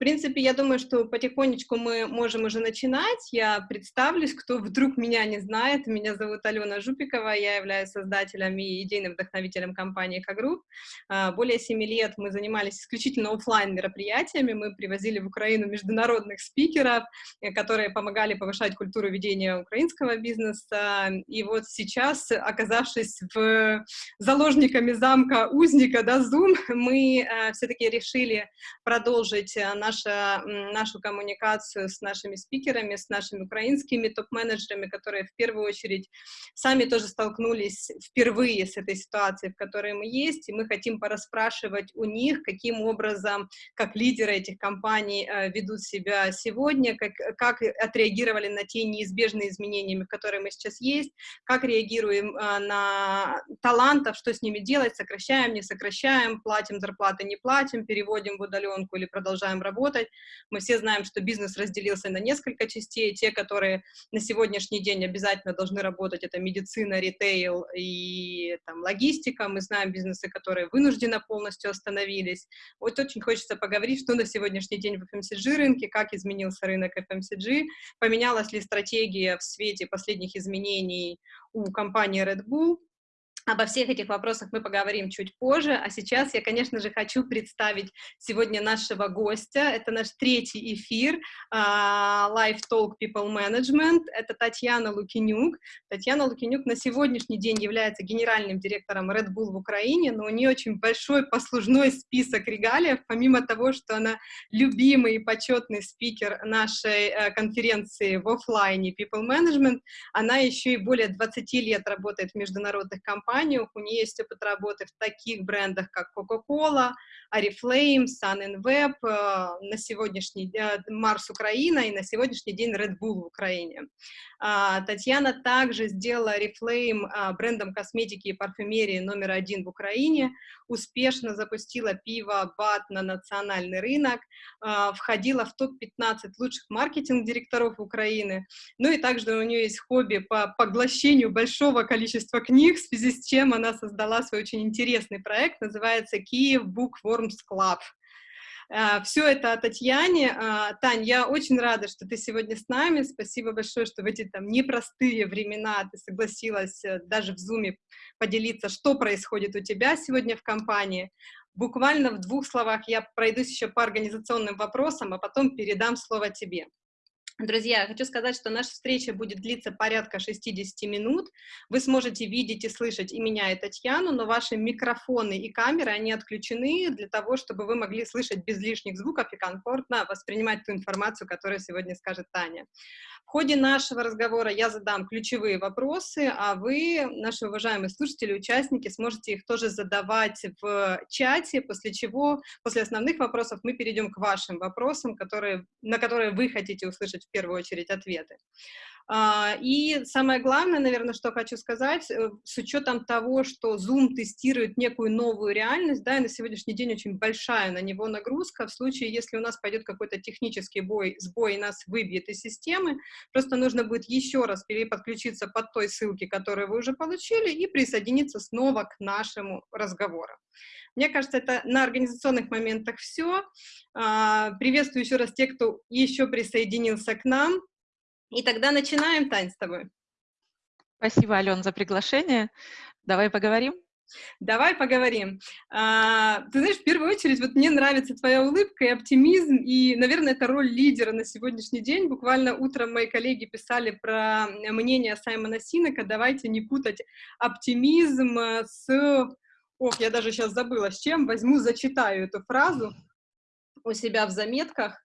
принципе, я думаю, что потихонечку мы можем уже начинать. Я представлюсь, кто вдруг меня не знает. Меня зовут Алена Жупикова, я являюсь создателем и идейным вдохновителем компании «Хагрупп». Более семи лет мы занимались исключительно офлайн мероприятиями. Мы привозили в Украину международных спикеров, э, которые помогали повышать культуру ведения украинского бизнеса. И вот сейчас, оказавшись в заложниками замка узника, да, Zoom, мы э, все-таки решили продолжить э, наш наша, нашу коммуникацию с нашими спикерами, с нашими украинскими топ-менеджерами, которые в первую очередь сами тоже столкнулись впервые с этой ситуацией, в которой мы есть, и мы хотим пораспрашивать у них, каким образом, как лидеры этих компаний э, ведут себя сегодня, как, как отреагировали на те неизбежные изменения, которые мы сейчас есть, как реагируем э, на талантов, что с ними делать, сокращаем, не сокращаем, платим зарплаты, не платим, переводим в удаленку или продолжаем работать, работать. Мы все знаем, что бизнес разделился на несколько частей. Те, которые на сегодняшний день обязательно должны работать, это медицина, ритейл и там, логистика. Мы знаем бизнесы, которые вынужденно полностью остановились. Вот очень хочется поговорить, что на сегодняшний день в FMCG рынке, как изменился рынок FMCG, поменялась ли стратегия в свете последних изменений у компании Red Bull, Обо всех этих вопросах мы поговорим чуть позже, а сейчас я, конечно же, хочу представить сегодня нашего гостя. Это наш третий эфир uh, Live Talk People Management. Это Татьяна Лукинюк. Татьяна Лукинюк на сегодняшний день является генеральным директором Red Bull в Украине, но у нее очень большой послужной список регалиев, помимо того, что она любимый и почетный спикер нашей uh, конференции в офлайне People Management, она еще и более 20 лет работает в международных компаниях, компаниях, у нее есть опыт работы в таких брендах, как Coca-Cola, Oriflame, Sun Web, э, на сегодняшний день Марс Украина и на сегодняшний день Red Bull в Украине. А, Татьяна также сделала Oriflame а, брендом косметики и парфюмерии номер один в Украине, успешно запустила пиво БАТ на национальный рынок, а, входила в топ-15 лучших маркетинг-директоров Украины, ну и также у нее есть хобби по поглощению большого количества книг, в связи с чем она создала свой очень интересный проект, называется Kiev Bookworms Club. А, Все это о Татьяне. А, Тань, я очень рада, что ты сегодня с нами. Спасибо большое, что в эти там непростые времена ты согласилась э, даже в Зуме поделиться, что происходит у тебя сегодня в компании. Буквально в двух словах я пройдусь еще по организационным вопросам, а потом передам слово тебе. Друзья, хочу сказать, что наша встреча будет длиться порядка 60 минут. Вы сможете видеть и слышать и меня, и Татьяну, но ваши микрофоны и камеры, они отключены для того, чтобы вы могли слышать без лишних звуков и комфортно воспринимать ту информацию, которую сегодня скажет Таня. В ходе нашего разговора я задам ключевые вопросы, а вы, наши уважаемые слушатели, участники, сможете их тоже задавать в чате, после чего, после основных вопросов, мы перейдем к вашим вопросам, которые, на которые вы хотите услышать в первую очередь ответы. А, и самое главное, наверное, что хочу сказать, э, с учетом того, что Zoom тестирует некую новую реальность, да, и на сегодняшний день очень большая на него нагрузка, в случае, если у нас пойдет какой-то технический бой, сбой и нас выбьет из системы, просто нужно будет еще раз переподключиться под той ссылки, которую вы уже получили, и присоединиться снова к нашему разговору. Мне кажется, это на организационных моментах все. А, приветствую еще раз тех, кто еще присоединился к нам. И тогда начинаем, Тань, с тобой. Спасибо, Ален, за приглашение. Давай поговорим. Давай поговорим. А, ты знаешь, в первую очередь, вот мне нравится твоя улыбка и оптимизм, и, наверное, это роль лидера на сегодняшний день. Буквально утром мои коллеги писали про мнение Саймона Синека. Давайте не путать оптимизм с... Ох, я даже сейчас забыла, с чем. Возьму, зачитаю эту фразу у себя в заметках.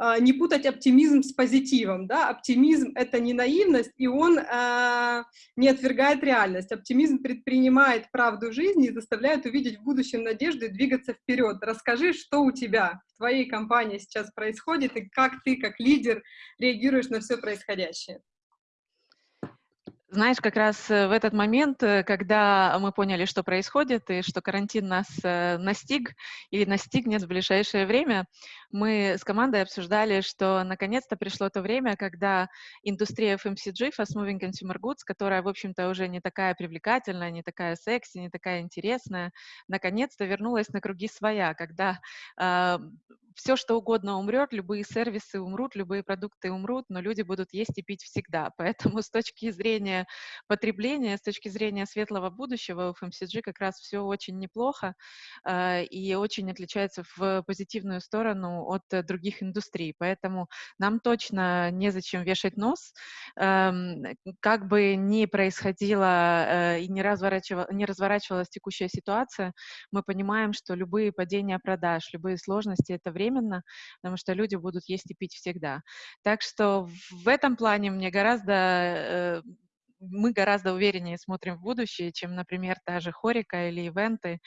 А, не путать оптимизм с позитивом, да, оптимизм — это не наивность, и он э, не отвергает реальность. Оптимизм предпринимает правду жизни и заставляет увидеть в будущем надежду и двигаться вперед. Расскажи, что у тебя в твоей компании сейчас происходит, и как ты, как лидер, реагируешь на все происходящее. Знаешь, как раз э, в этот момент, э, когда мы поняли, что происходит, и что карантин нас э, настиг или настигнет в ближайшее время, мы с командой обсуждали, что наконец-то пришло то время, когда индустрия FMCG, Fast Moving Consumer Goods, которая, в общем-то, уже не такая привлекательная, не такая секси, не такая интересная, наконец-то вернулась на круги своя, когда э, все, что угодно умрет, любые сервисы умрут, любые продукты умрут, но люди будут есть и пить всегда. Поэтому с точки зрения потребления, с точки зрения светлого будущего у FMCG как раз все очень неплохо э, и очень отличается в позитивную сторону от других индустрий. Поэтому нам точно незачем вешать нос. Э, как бы ни происходило э, и не, разворачивала, не разворачивалась текущая ситуация, мы понимаем, что любые падения продаж, любые сложности — это время, одновременно, потому что люди будут есть и пить всегда. Так что в этом плане мне гораздо э, мы гораздо увереннее смотрим в будущее, чем, например, та же хорика или ивенты,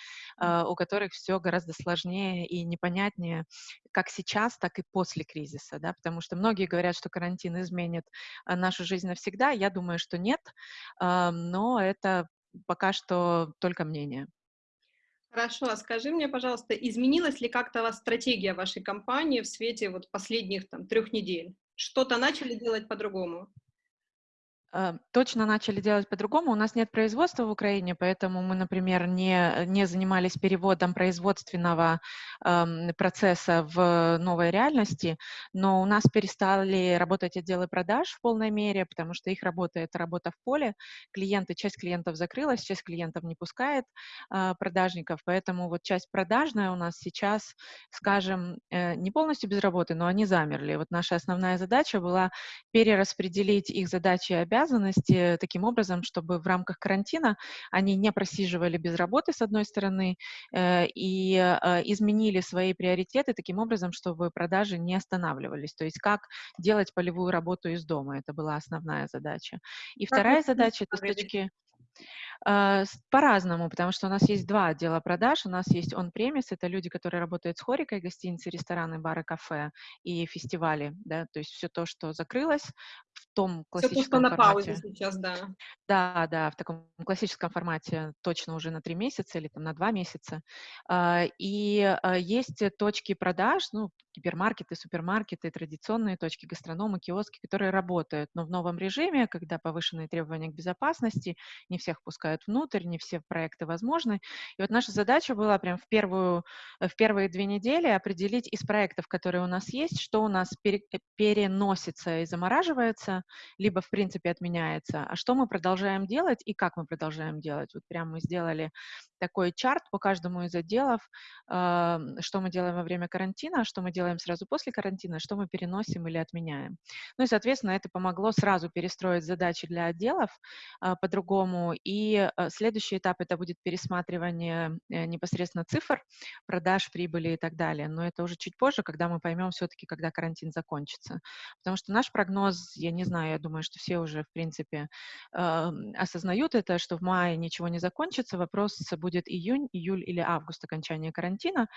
э, у которых все гораздо сложнее и непонятнее, как сейчас, так и после кризиса, да, потому что многие говорят, что карантин изменит э, нашу жизнь навсегда. Я думаю, что нет, э, но это пока что только мнение. Хорошо, а скажи мне, пожалуйста, изменилась ли как-то вас стратегия вашей компании в свете вот последних там трех недель? Что-то начали делать по-другому? Э, точно начали делать по-другому. У нас нет производства в Украине, поэтому мы, например, не, не занимались переводом производственного э, процесса в новой реальности, но у нас перестали работать отделы продаж в полной мере, потому что их работа — это работа в поле. Клиенты, часть клиентов закрылась, часть клиентов не пускает э, продажников, поэтому вот часть продажная у нас сейчас, скажем, э, не полностью без работы, но они замерли. Вот наша основная задача была перераспределить их задачи и обязанности обязанности таким образом, чтобы в рамках карантина они не просиживали без работы, с одной стороны, э, и э, изменили свои приоритеты таким образом, чтобы продажи не останавливались. То есть как делать полевую работу из дома. Это была основная задача. И как вторая задача — это с точки... Uh, по-разному, потому что у нас есть два отдела продаж. У нас есть on-premise, это люди, которые работают с хорикой, гостиницы, рестораны, бары, кафе и фестивали, да, то есть все то, что закрылось в том классическом Все то, что на паузе сейчас, да. Да, да, в таком классическом формате точно уже на три месяца или там на два месяца. Uh, и uh, есть точки продаж, ну, гипермаркеты, супермаркеты, традиционные точки, гастрономы, киоски, которые работают, но в новом режиме, когда повышенные требования к безопасности, не всех пускают пускают внутрь, не все проекты возможны. И вот наша задача была прям в, первую, э, в первые две недели определить из проектов, которые у нас есть, что у нас пере, э, переносится и замораживается, либо в принципе отменяется, а что мы продолжаем делать и как мы продолжаем делать. Вот прям мы сделали такой чарт по каждому из отделов, э, что мы делаем во время карантина, что мы делаем сразу после карантина, что мы переносим или отменяем. Ну и, соответственно, это помогло сразу перестроить задачи для отделов э, по-другому и Э, следующий этап это будет пересматривание э, непосредственно цифр, продаж, прибыли и так далее. Но это уже чуть позже, когда мы поймем все-таки, когда карантин закончится. Потому что наш прогноз, я не знаю, я думаю, что все уже, в принципе, осознают это, что в мае ничего не закончится. Вопрос будет июнь, июль или август окончания карантина.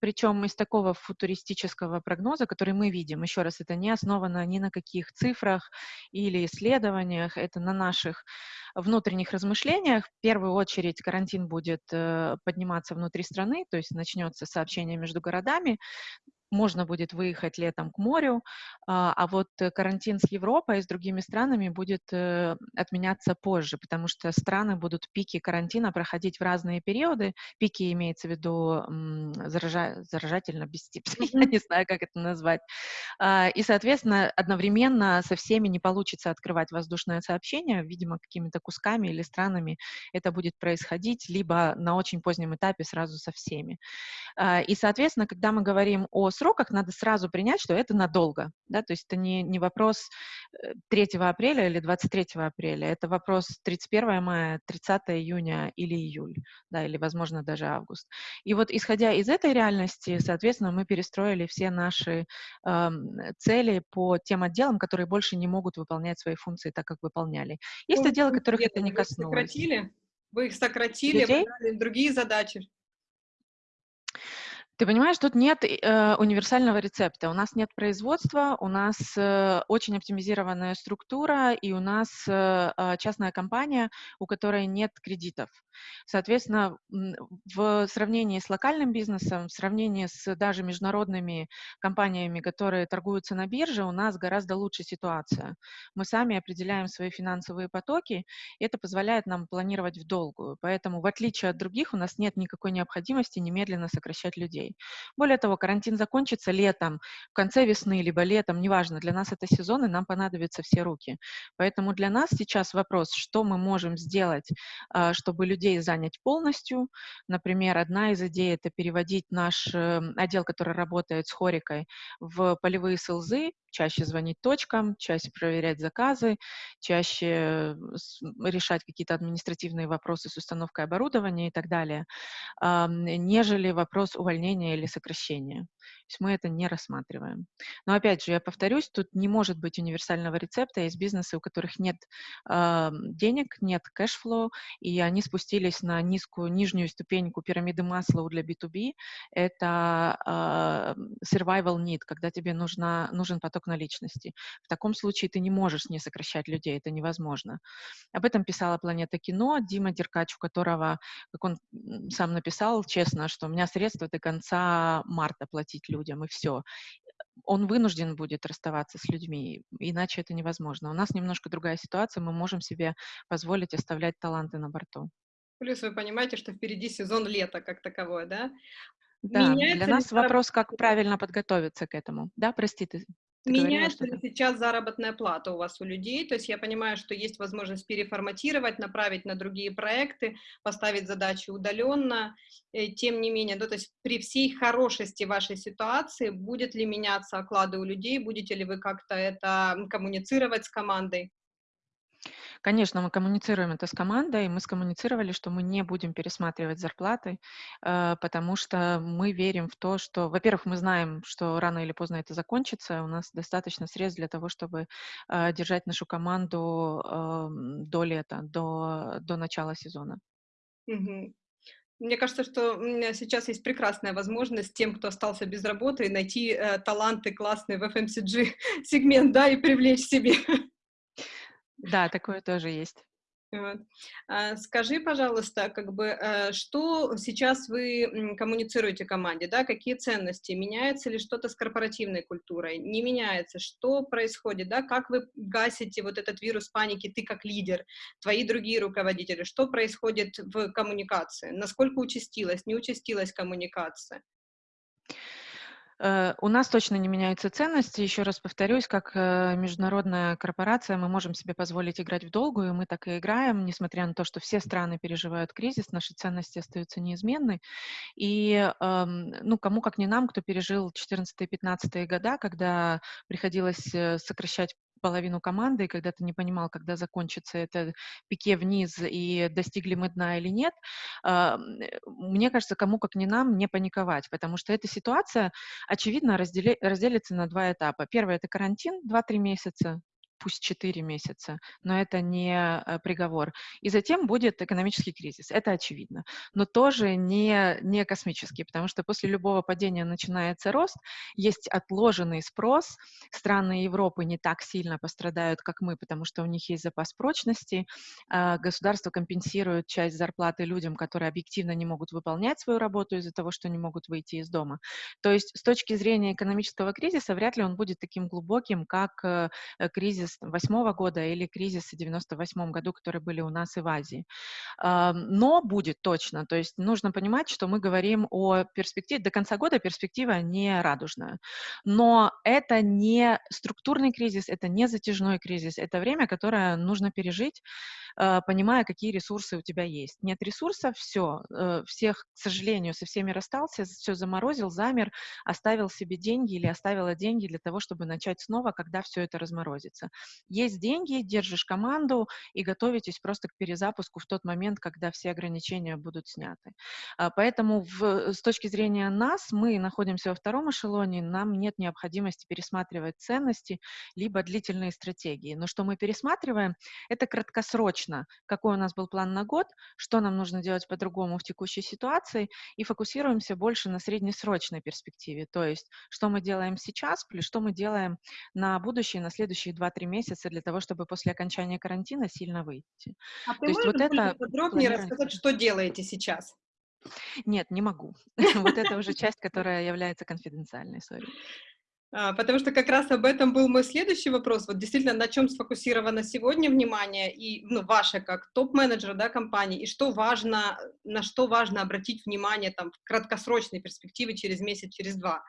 Причем из такого футуристического прогноза, который мы видим, еще раз, это не основано ни на каких цифрах или исследованиях, это на наших внутренних размышлениях. В первую очередь карантин будет э, подниматься внутри страны, то есть начнется сообщение между городами, можно будет выехать летом к морю, а, а вот карантин с Европой и с другими странами будет э, отменяться позже, потому что страны будут пики карантина проходить в разные периоды. Пики имеется в виду заража... заражательно бестипный, я не знаю, как это назвать. А, и, соответственно, одновременно со всеми не получится открывать воздушное сообщение, видимо, какими-то кусками или странами это будет происходить, либо на очень позднем этапе сразу со всеми. А, и, соответственно, когда мы говорим о сроках, надо сразу принять, что это надолго. Да? То есть это не, не вопрос 3 э, апреля или 23 апреля, это вопрос 31 мая, 30 июня или июль, да, или, возможно, даже август. И вот исходя из этой реальности, соответственно, мы перестроили все наши э, цели по тем отделам, которые больше не могут выполнять свои функции так, как выполняли. Есть ну, отделы, которых это не коснулось. Сократили? Вы их сократили, Людей? другие задачи. Ты понимаешь, тут нет э, универсального рецепта. У нас нет производства, у нас э, очень оптимизированная структура, и у нас э, а, частная компания, у которой нет кредитов. Соответственно, в сравнении с локальным бизнесом, в сравнении с даже международными компаниями, которые торгуются на бирже, у нас гораздо лучше ситуация. Мы сами определяем свои финансовые потоки, и это позволяет нам планировать в долгую. Поэтому, в отличие от других, у нас нет никакой необходимости немедленно сокращать людей. Более того, карантин закончится летом, в конце весны, либо летом, неважно, для нас это сезон, и нам понадобятся все руки. Поэтому для нас сейчас вопрос, что мы можем сделать, а, чтобы людей людей занять полностью. Например, одна из идей — это переводить наш э, отдел, который работает с хорикой, в полевые селзы, чаще звонить точкам, чаще проверять заказы, чаще решать какие-то административные вопросы с установкой оборудования и так далее, нежели вопрос увольнения или сокращения. То есть мы это не рассматриваем. Но опять же, я повторюсь, тут не может быть универсального рецепта. Есть бизнесы, у которых нет э, денег, нет cash flow, и они спустились на низкую, нижнюю ступеньку пирамиды Маслоу для B2B. Это э, survival need, когда тебе нужна, нужен поток наличности. В таком случае ты не можешь не сокращать людей, это невозможно. Об этом писала «Планета кино» Дима Деркач, у которого, как он сам написал, честно, что у меня средства до конца марта платить людям, и все. Он вынужден будет расставаться с людьми, иначе это невозможно. У нас немножко другая ситуация, мы можем себе позволить оставлять таланты на борту. Плюс вы понимаете, что впереди сезон лета как таковой, да? Да, Меняется для нас вопрос, как правильно подготовиться к этому. Да, прости, ты Меняется ли сейчас заработная плата у вас у людей? То есть я понимаю, что есть возможность переформатировать, направить на другие проекты, поставить задачи удаленно. Э, тем не менее, да, то есть при всей хорошести вашей ситуации, будет ли меняться оклады у людей, будете ли вы как-то это коммуницировать с командой? Конечно, мы коммуницируем это с командой. Мы скоммуницировали, что мы не будем пересматривать зарплаты, э, потому что мы верим в то, что, во-первых, мы знаем, что рано или поздно это закончится. У нас достаточно средств для того, чтобы э, держать нашу команду эм, до лета, до, до начала сезона. Мне кажется, что сейчас есть прекрасная возможность тем, кто остался без работы, найти э, таланты классные в FMCG сегмент, да, и привлечь себе. Да, такое тоже есть. Вот. А, скажи, пожалуйста, как бы, э, что сейчас вы коммуницируете команде, да, какие ценности, меняется ли что-то с корпоративной культурой, не меняется, что происходит, да, как вы гасите вот этот вирус паники, ты как лидер, твои другие руководители, что происходит в коммуникации, насколько участилась, не участилась коммуникация? Э, у нас точно не меняются ценности. Еще раз повторюсь, как э, международная корпорация мы можем себе позволить играть в долгую, мы так и играем, несмотря на то, что все страны переживают кризис, наши ценности остаются неизменны. И, эм, ну, кому как не нам, кто пережил 14-15 года, когда приходилось э, сокращать половину команды, и когда ты не понимал, когда закончится это пике вниз и достигли мы дна или нет, а, мне кажется, кому как не нам не паниковать, потому что эта ситуация, очевидно, раздели, разделится на два этапа. Первый — это карантин, 2-3 месяца, пусть 4 месяца, но это не э, приговор. И затем будет экономический кризис, это очевидно, но тоже не, не космический, потому что после любого падения начинается рост, есть отложенный спрос, страны Европы не так сильно пострадают, как мы, потому что у них есть запас прочности, а, государство компенсирует часть зарплаты людям, которые объективно не могут выполнять свою работу из-за того, что не могут выйти из дома. То есть с точки зрения экономического кризиса вряд ли он будет таким глубоким, как э, кризис кризис 2008 года или кризисы в 98 году, которые были у нас и в Азии. Но будет точно. То есть нужно понимать, что мы говорим о перспективе, до конца года перспектива не радужная. Но это не структурный кризис, это не затяжной кризис, это время, которое нужно пережить, а, понимая, какие ресурсы у тебя есть. Нет ресурсов, все, э, всех, к сожалению, со всеми расстался, все заморозил, замер, оставил себе деньги или оставила деньги для того, чтобы начать снова, когда все это разморозится. Есть деньги, держишь команду и готовитесь просто к перезапуску в тот момент, когда все ограничения будут сняты. А, поэтому в, с точки зрения нас, мы находимся во втором эшелоне, нам нет необходимости пересматривать ценности, либо длительные стратегии. Но что мы пересматриваем, это краткосрочно точно, какой у нас был план на год, что нам нужно делать по-другому в текущей ситуации, и фокусируемся больше на среднесрочной перспективе, то есть что мы делаем сейчас, плюс что мы делаем на будущее, на следующие 2-3 месяца для того, чтобы после окончания карантина сильно выйти. А то есть вот это подробнее рассказать, что делаете сейчас? Нет, не могу. Вот это уже часть, которая является конфиденциальной, сори. А, потому что как раз об этом был мой следующий вопрос. Вот действительно, на чем сфокусировано сегодня внимание и ну, ваше как топ-менеджера да, компании, и что важно, на что важно обратить внимание там, в краткосрочной перспективе через месяц, через два,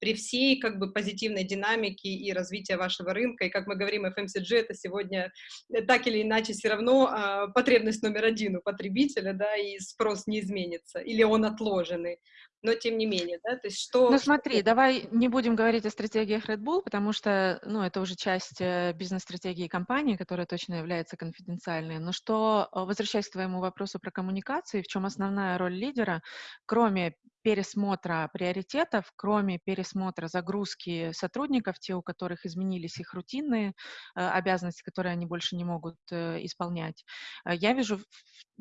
при всей как бы позитивной динамике и развития вашего рынка. И как мы говорим, FMCG это сегодня э, так или иначе все равно э, потребность номер один у потребителя, да, и спрос не изменится, или он отложенный но тем не менее, да, то есть что... Ну смотри, давай не будем говорить о стратегиях Red Bull, потому что, ну, это уже часть э, бизнес-стратегии компании, которая точно является конфиденциальной, но что, э, возвращаясь к твоему вопросу про коммуникации, в чем основная роль лидера, кроме пересмотра приоритетов, кроме пересмотра загрузки сотрудников, те, у которых изменились их рутинные э, обязанности, которые они больше не могут э, исполнять, э, я вижу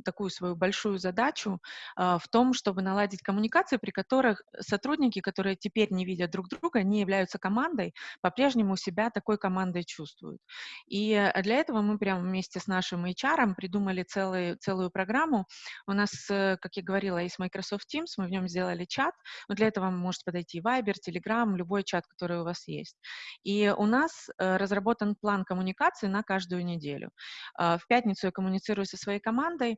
такую свою большую задачу в том, чтобы наладить коммуникации, при которых сотрудники, которые теперь не видят друг друга, не являются командой, по-прежнему себя такой командой чувствуют. И для этого мы прямо вместе с нашим HR придумали целый, целую программу. У нас, как я говорила, есть Microsoft Teams, мы в нем сделали сделали чат, но для этого может подойти Viber, Telegram, любой чат, который у вас есть. И у нас э, разработан план коммуникации на каждую неделю. Э, в пятницу я коммуницирую со своей командой,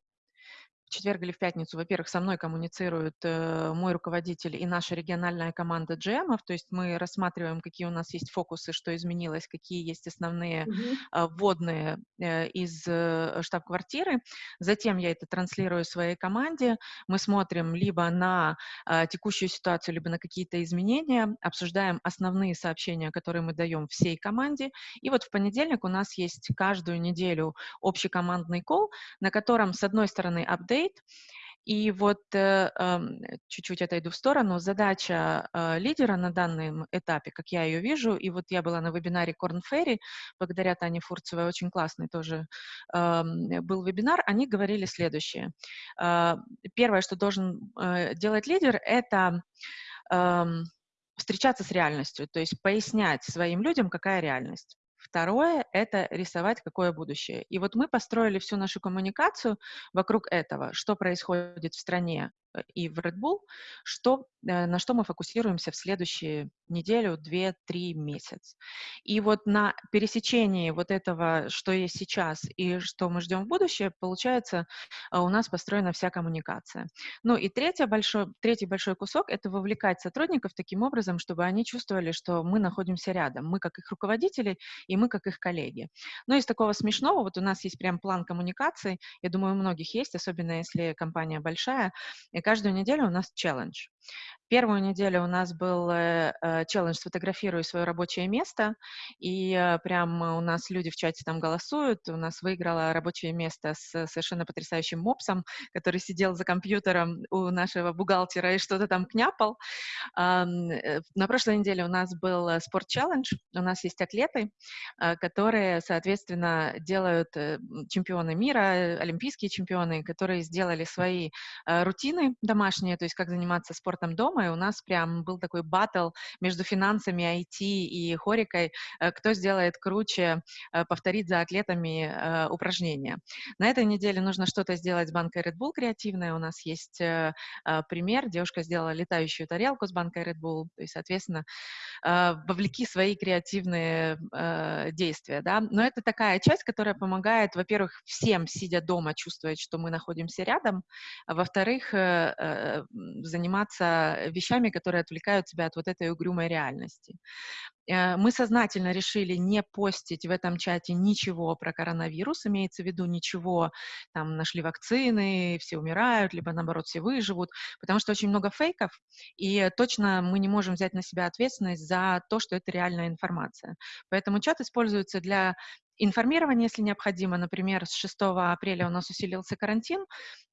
в четверг или в пятницу, во-первых, со мной коммуницирует э, мой руководитель и наша региональная команда GM, то есть мы рассматриваем, какие у нас есть фокусы, что изменилось, какие есть основные mm-hmm. э, вводные э, из э, штаб-квартиры. Затем я это транслирую своей команде. Мы смотрим либо на э, текущую ситуацию, либо на какие-то изменения, обсуждаем основные сообщения, которые мы даем всей команде. И вот в понедельник у нас есть каждую неделю общий командный кол, на котором, с одной стороны, апдейт, State. И вот э, чуть-чуть отойду в сторону. Задача э, лидера на данном этапе, как я ее вижу, и вот я была на вебинаре Корн Ферри, благодаря Тане Фурцевой, очень классный тоже был вебинар, они говорили следующее. Э, первое, что должен делать лидер, это встречаться с реальностью, то есть пояснять своим людям, какая реальность. Второе — это рисовать, какое будущее. И вот мы построили всю нашу коммуникацию вокруг этого, что происходит в стране, Э, и в Red Bull, что, на что мы фокусируемся в следующие неделю, две, три месяца. И вот на пересечении вот этого, что есть сейчас и что мы ждем в будущее, получается, э, у нас построена вся коммуникация. Ну и третий большой, третий большой кусок — это вовлекать сотрудников таким образом, чтобы они чувствовали, что мы находимся рядом, мы как их руководители и мы как их коллеги. Но из такого смешного, вот у нас есть прям план коммуникации, я думаю, у многих есть, особенно если компания большая, и каждую неделю у нас челлендж. Первую неделю у нас был э, э, челлендж «Сфотографируй свое рабочее место», и э, прям у нас люди в чате там голосуют. У нас выиграло рабочее место с совершенно потрясающим мопсом, который сидел за компьютером у нашего бухгалтера и что-то там княпал. На прошлой неделе у нас был спорт-челлендж. У нас есть атлеты, которые, соответственно, делают чемпионы мира, олимпийские чемпионы, которые сделали свои рутины домашние, то есть как заниматься спортом дома, и у нас прям был такой батл между финансами, IT и хорикой, э, кто сделает круче, э, повторить за атлетами э, упражнения. На этой неделе нужно что-то сделать с банкой Red Bull креативное. У нас есть пример. Девушка сделала летающую тарелку с банкой Red Bull, то есть, соответственно, вовлеки свои креативные действия, да. Но это такая часть, которая помогает, во-первых, всем, сидя дома, чувствовать, что мы находимся рядом, а во-вторых, заниматься вещами, которые отвлекают тебя от вот этой угрюмой реальности. Э, мы сознательно решили не постить в этом чате ничего про коронавирус, имеется в виду ничего, там, нашли вакцины, все умирают, либо, наоборот, все выживут, потому что очень много фейков, и точно мы не можем взять на себя ответственность за то, что это реальная информация. Поэтому чат используется для информирование, если необходимо. Например, с 6 апреля у нас усилился карантин,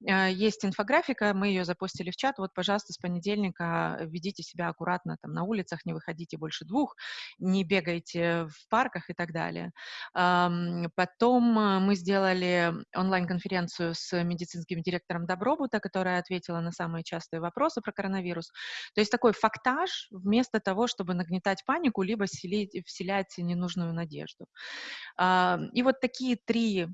э, есть инфографика, мы ее запустили в чат, вот, пожалуйста, с понедельника ведите себя аккуратно там на улицах, не выходите больше двух, не бегайте в парках и так далее. Потом э, мы сделали онлайн-конференцию с медицинским директором Добробута, которая ответила на самые частые вопросы про коронавирус. То есть такой фактаж вместо того, чтобы нагнетать панику, либо вселить, вселять ненужную надежду. И вот такие три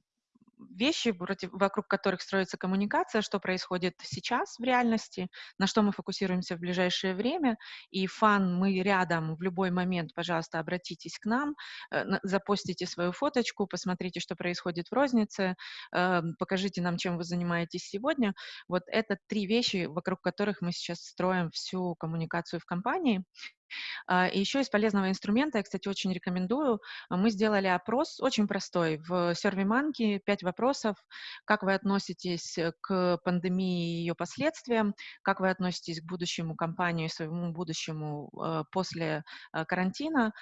вещи, вокруг которых строится коммуникация, что происходит сейчас в реальности, на что мы фокусируемся в ближайшее время. И фан, мы рядом в любой момент, пожалуйста, обратитесь к нам, э, запостите свою фоточку, посмотрите, что происходит в рознице, э, покажите нам, чем вы занимаетесь сегодня. Вот это три вещи, вокруг которых мы сейчас строим всю коммуникацию в компании. А, и еще из полезного инструмента, я, кстати, очень рекомендую, а, мы сделали опрос очень простой в SurveyMonkey, пять вопросов, как вы относитесь к пандемии и ее последствиям, как вы относитесь к будущему компании, своему будущему а, после карантина,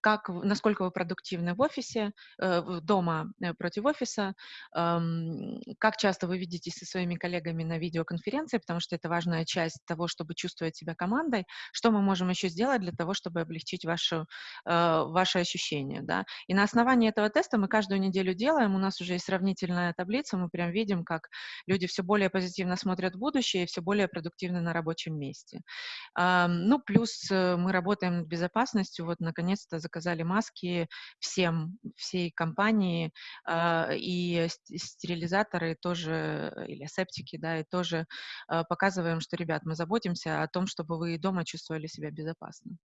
как, насколько вы продуктивны в офисе, э, дома э, против офиса, как часто вы видитесь со своими коллегами на видеоконференции, потому что это важная часть того, чтобы чувствовать себя командой, что мы можем еще сделать для того, чтобы облегчить вашу, э, ваши ощущения, да. И на основании этого теста мы каждую неделю делаем, у нас уже есть сравнительная таблица, мы прям видим, как люди все более позитивно смотрят в будущее и все более продуктивны на рабочем месте. Ну, плюс мы работаем над безопасностью, вот, наконец-то заказали маски всем, всей компании, э, и стерилизаторы тоже, или септики, да, и тоже э, показываем, что, ребят, мы заботимся о том, чтобы вы дома чувствовали себя безопасно.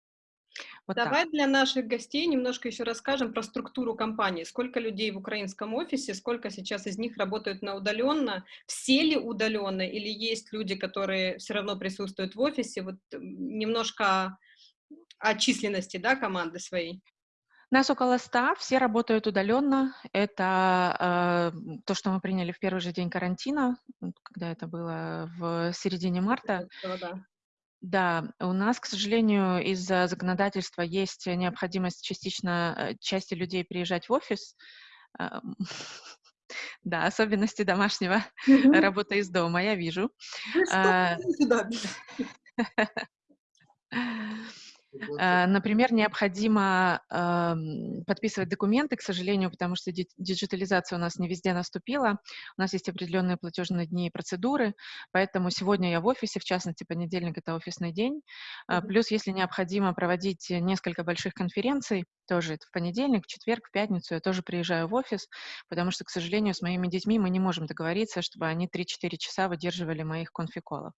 Вот Давай так. для наших гостей немножко еще расскажем про структуру компании. Сколько людей в украинском офисе, сколько сейчас из них работают на удаленно, все ли удаленно, или есть люди, которые все равно присутствуют в офисе. Вот немножко о численности да, команды своей. Нас около ста, все работают удаленно. Это э, то, что мы приняли в первый же день карантина, когда это было в середине марта. Да. Да, у нас, к сожалению, из-за законодательства есть необходимость частично э, части людей приезжать в офис. Эм, да, особенности домашнего работы из дома, я вижу. А, Э, например, необходимо подписывать документы, к сожалению, потому что диджитализация у нас не везде наступила. У нас есть определенные платежные дни и процедуры, поэтому сегодня я в офисе, в частности, понедельник — это офисный день. Э, плюс, если необходимо проводить несколько больших конференций, тоже это в понедельник, в четверг, в пятницу я тоже приезжаю в офис, потому что, к сожалению, с моими детьми мы не можем договориться, чтобы они 3-4 часа выдерживали моих конфиколов.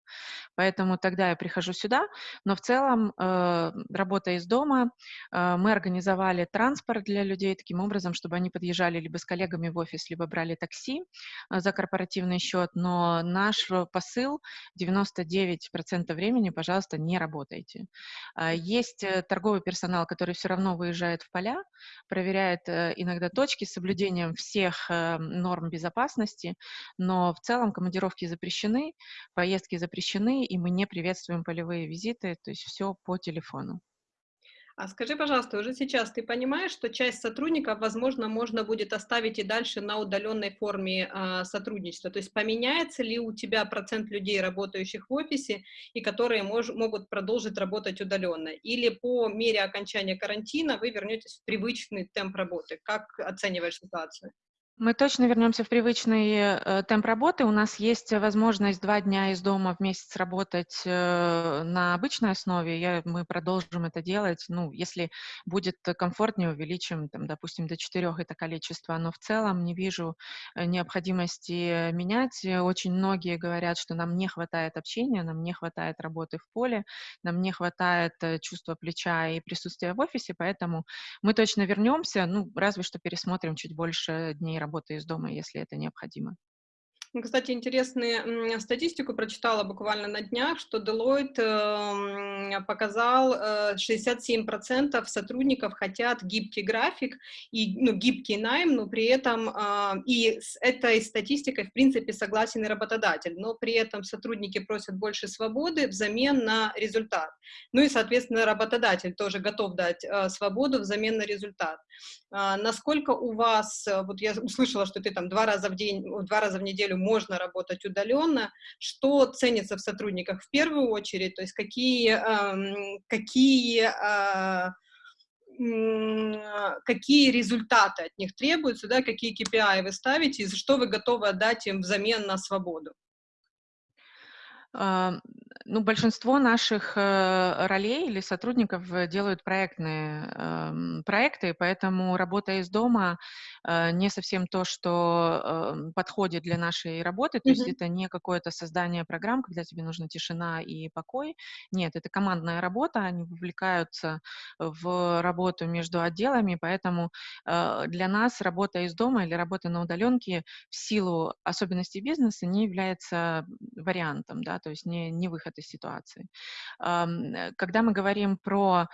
Поэтому тогда я прихожу сюда, но в целом, э, работая из дома, э, мы организовали транспорт для людей таким образом, чтобы они подъезжали либо с коллегами в офис, либо брали такси э, за корпоративный счет, но наш посыл 99% времени, пожалуйста, не работайте. Э, есть торговый персонал, который все равно выезжает выезжает в поля, проверяет э, иногда точки с соблюдением всех э, норм безопасности, но в целом командировки запрещены, поездки запрещены, и мы не приветствуем полевые визиты, то есть все по телефону. А скажи, пожалуйста, уже сейчас ты понимаешь, что часть сотрудников, возможно, можно будет оставить и дальше на удаленной форме а, сотрудничества? То есть поменяется ли у тебя процент людей, работающих в офисе, и которые мож, могут продолжить работать удаленно? Или по мере окончания карантина вы вернетесь в привычный темп работы? Как оцениваешь ситуацию? Мы точно вернемся в привычный э, темп работы. У нас есть возможность два дня из дома в месяц работать э, на обычной основе. Я, мы продолжим это делать. Ну, если будет комфортнее, увеличим, там, допустим, до четырех это количество. Но в целом не вижу э, необходимости менять. Очень многие говорят, что нам не хватает общения, нам не хватает работы в поле, нам не хватает э, чувства плеча и присутствия в офисе, поэтому мы точно вернемся. Ну, разве что пересмотрим чуть больше дней работы из дома, если это необходимо. Кстати, интересную статистику прочитала буквально на днях, что Deloitte э, показал, э, 67% сотрудников хотят гибкий график и ну, гибкий найм, но при этом э, и с этой статистикой, в принципе, согласен и работодатель, но при этом сотрудники просят больше свободы взамен на результат. Ну и, соответственно, работодатель тоже готов дать э, свободу взамен на результат. Э, насколько у вас, э, вот я услышала, что ты там два раза в день, два раза в неделю можно работать удаленно, что ценится в сотрудниках в первую очередь, то есть какие, какие а, какие результаты от них требуются, да, какие KPI вы ставите, и что вы готовы отдать им взамен на свободу? Ну, большинство наших э, ролей или сотрудников э, делают проектные э, проекты, поэтому работа из дома э, не совсем то, что э, подходит для нашей работы, то mm-hmm. есть это не какое-то создание программ, когда тебе нужна тишина и покой. Нет, это командная работа, они вовлекаются в работу между отделами, поэтому для нас работа из дома или работа на удаленке в силу особенностей бизнеса не является вариантом, да, то есть не, не выход этой ситуации. Э, когда мы говорим про